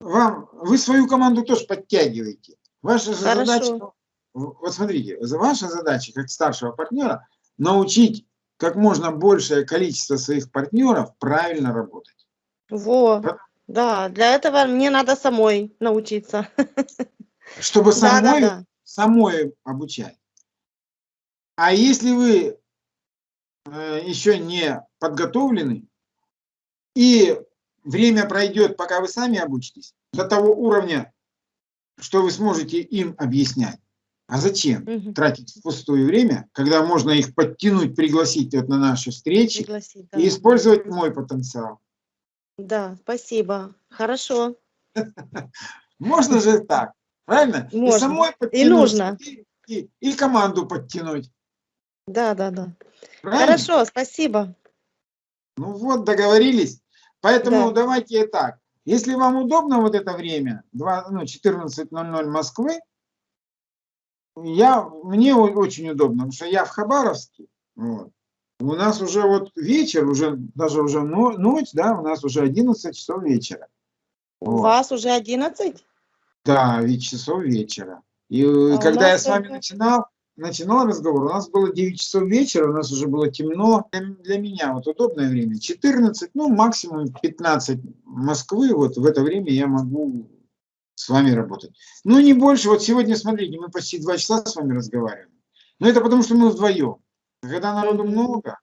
Speaker 1: вам, вы свою команду тоже подтягиваете. Ваша же
Speaker 2: Хорошо.
Speaker 1: задача, вот смотрите, ваша задача как старшего партнера научить как можно большее количество своих партнеров правильно работать.
Speaker 2: Во.
Speaker 1: Да.
Speaker 2: Да, для этого мне надо самой научиться.
Speaker 1: Чтобы [LAUGHS]
Speaker 2: Да,
Speaker 1: самой,
Speaker 2: да, да.
Speaker 1: самой обучать. А если вы э, еще не подготовлены, и время пройдет, пока вы сами обучитесь, до того уровня, что вы сможете им объяснять. А зачем
Speaker 2: Мгм.
Speaker 1: тратить впустую время, когда можно их подтянуть, пригласить вот на наши встречи
Speaker 2: Пригласить, да.
Speaker 1: и использовать мой потенциал?
Speaker 2: Да, спасибо. Хорошо. [LAUGHS]
Speaker 1: Можно же так, правильно? И
Speaker 2: Можно.
Speaker 1: самой
Speaker 2: И
Speaker 1: подтянуть,
Speaker 2: нужно.
Speaker 1: И, и- и команду подтянуть.
Speaker 2: Да, да, да.
Speaker 1: Правильно?
Speaker 2: Хорошо, спасибо.
Speaker 1: Ну вот, договорились. Поэтому
Speaker 2: Да.
Speaker 1: давайте так. Если вам удобно вот это время, два- ну, 14.00 Москвы, я, мне очень удобно, потому что я в Хабаровске. вот. У нас уже вот вечер, уже даже уже но- ночь, да, у нас уже 11 часов вечера.
Speaker 2: У
Speaker 1: Вот.
Speaker 2: вас уже 11?
Speaker 1: Да, ведь часов вечера. И э,
Speaker 2: А у
Speaker 1: когда я с вами
Speaker 2: только-
Speaker 1: начинал, начинал разговор, у нас было 9 часов вечера, у нас уже было темно. Для, меня вот удобное время 14, ну максимум 15 Москвы, вот в это время я могу с вами работать. Ну не больше, вот сегодня, смотрите, мы почти 2 часа с вами разговариваем. Но это потому, что мы вдвоем. Когда народу много,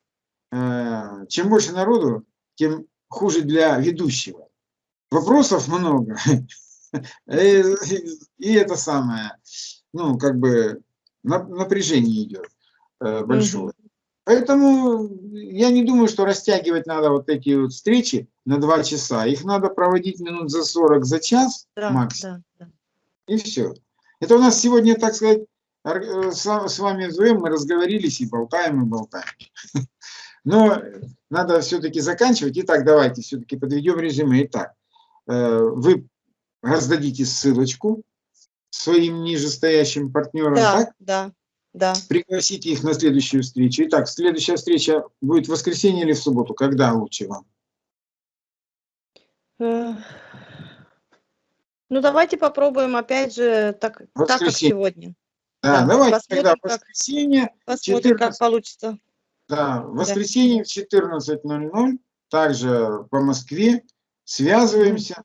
Speaker 1: э, чем больше народу, тем хуже для ведущего. Вопросов много. [LAUGHS] И это самое, ну, как бы напряжение идет э, большое. Поэтому я не думаю, что растягивать надо вот эти вот встречи на два часа. Их надо проводить минут за 40, за час
Speaker 2: Да,
Speaker 1: максимум.
Speaker 2: да, да.
Speaker 1: И все. Это у нас сегодня, так сказать, э, с вами вдвоем мы разговорились и болтаем, и болтаем. [LAUGHS] Но надо все-таки заканчивать. Итак, давайте все-таки подведем резюме. Итак, э, вы раздадите ссылочку своим нижестоящим партнерам,
Speaker 2: Да,
Speaker 1: так?
Speaker 2: да, да.
Speaker 1: Пригласите их на следующую встречу. Итак, следующая встреча будет в воскресенье или в субботу? Когда лучше вам?
Speaker 2: Ну, давайте попробуем опять же так, так как сегодня.
Speaker 1: Да,
Speaker 2: Да,
Speaker 1: давайте
Speaker 2: посмотрим,
Speaker 1: тогда в
Speaker 2: как-
Speaker 1: воскресенье
Speaker 2: Посмотрим, как
Speaker 1: 14.
Speaker 2: получится.
Speaker 1: Да, в воскресенье в 14.00, также по Москве, связываемся.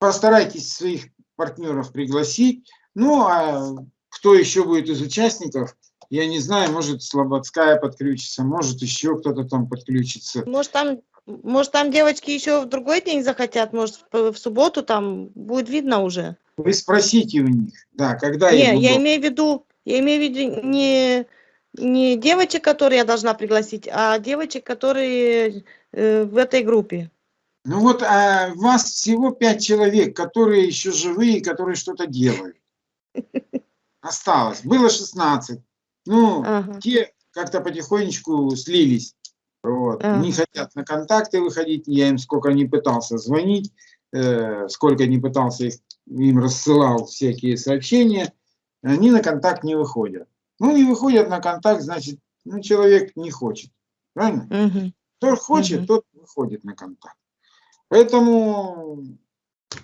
Speaker 1: Постарайтесь своих партнеров пригласить. Ну, а кто еще будет из участников, я не знаю, может Слободская подключится, может еще кто-то там подключится.
Speaker 2: Может, там, может, там девочки еще в другой день захотят, может, в, субботу там будет видно уже.
Speaker 1: Вы спросите у них, да, когда
Speaker 2: Не, я
Speaker 1: удобно.
Speaker 2: имею в виду, я имею в виду не, не девочек, которые я должна пригласить, а девочек, которые э, в этой группе.
Speaker 1: Ну вот а вас всего пять человек, которые еще живые, которые что-то делают. Осталось. Было 16. Ну,
Speaker 2: Ага.
Speaker 1: те как-то потихонечку слились. Вот.
Speaker 2: Ага.
Speaker 1: Не хотят на контакты выходить. Я им сколько не пытался звонить, э, сколько не пытался их, им рассылал всякие сообщения, они на контакт не выходят. Ну, не выходят на контакт, значит, ну, человек не хочет. Правильно?
Speaker 2: Мгм.
Speaker 1: Кто хочет,
Speaker 2: Мгм.
Speaker 1: тот выходит на контакт. Поэтому,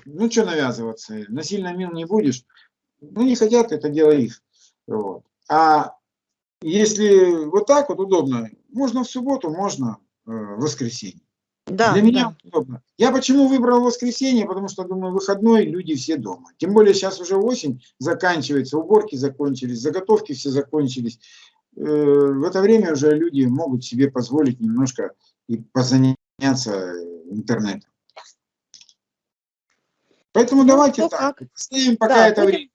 Speaker 1: ну что навязываться, насильно мил не будешь. Ну не хотят, это дело их. Вот. А если вот так вот удобно, можно в субботу, можно э, в воскресенье.
Speaker 2: Да,
Speaker 1: Для меня
Speaker 2: да.
Speaker 1: удобно. Я почему выбрал воскресенье, потому что думаю, выходной, люди все дома. Тем более сейчас уже осень заканчивается, уборки закончились, заготовки все закончились. Э, В это время уже люди могут себе позволить немножко и позаняться интернетом. Поэтому
Speaker 2: Ну,
Speaker 1: давайте
Speaker 2: кто
Speaker 1: так,
Speaker 2: как.
Speaker 1: ставим пока
Speaker 2: Да,
Speaker 1: это
Speaker 2: будем-
Speaker 1: время.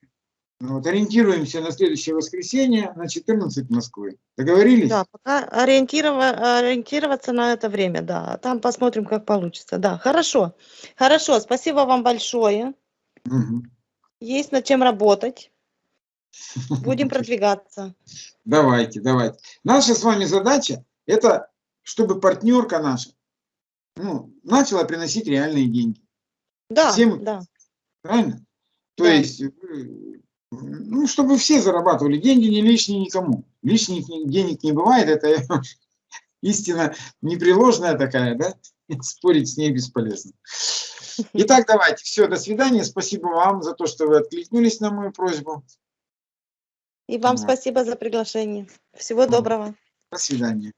Speaker 1: Вот, ориентируемся на следующее воскресенье на 14 Москвы. Договорились?
Speaker 2: Да, пока ориентирова- ориентироваться на это время, да. Там посмотрим, как получится. Да, хорошо. Хорошо, спасибо вам большое.
Speaker 1: Мгм.
Speaker 2: Есть над чем работать. [LAUGHS] Будем продвигаться.
Speaker 1: Давайте, давайте. Наша с вами задача – это чтобы партнерка наша ну, начала приносить реальные деньги.
Speaker 2: Да,
Speaker 1: Всем-
Speaker 2: да.
Speaker 1: Правильно? То
Speaker 2: Да.
Speaker 1: есть, ну, чтобы все зарабатывали. Деньги не лишние никому. Лишних ни- денег не бывает. Это [LAUGHS] истина непреложная такая, да? [LAUGHS] Спорить с ней бесполезно. [LAUGHS] Итак, давайте. Все, до свидания. Спасибо вам за то, что вы откликнулись на мою просьбу.
Speaker 2: И вам спасибо за приглашение. Всего доброго.
Speaker 1: До свидания.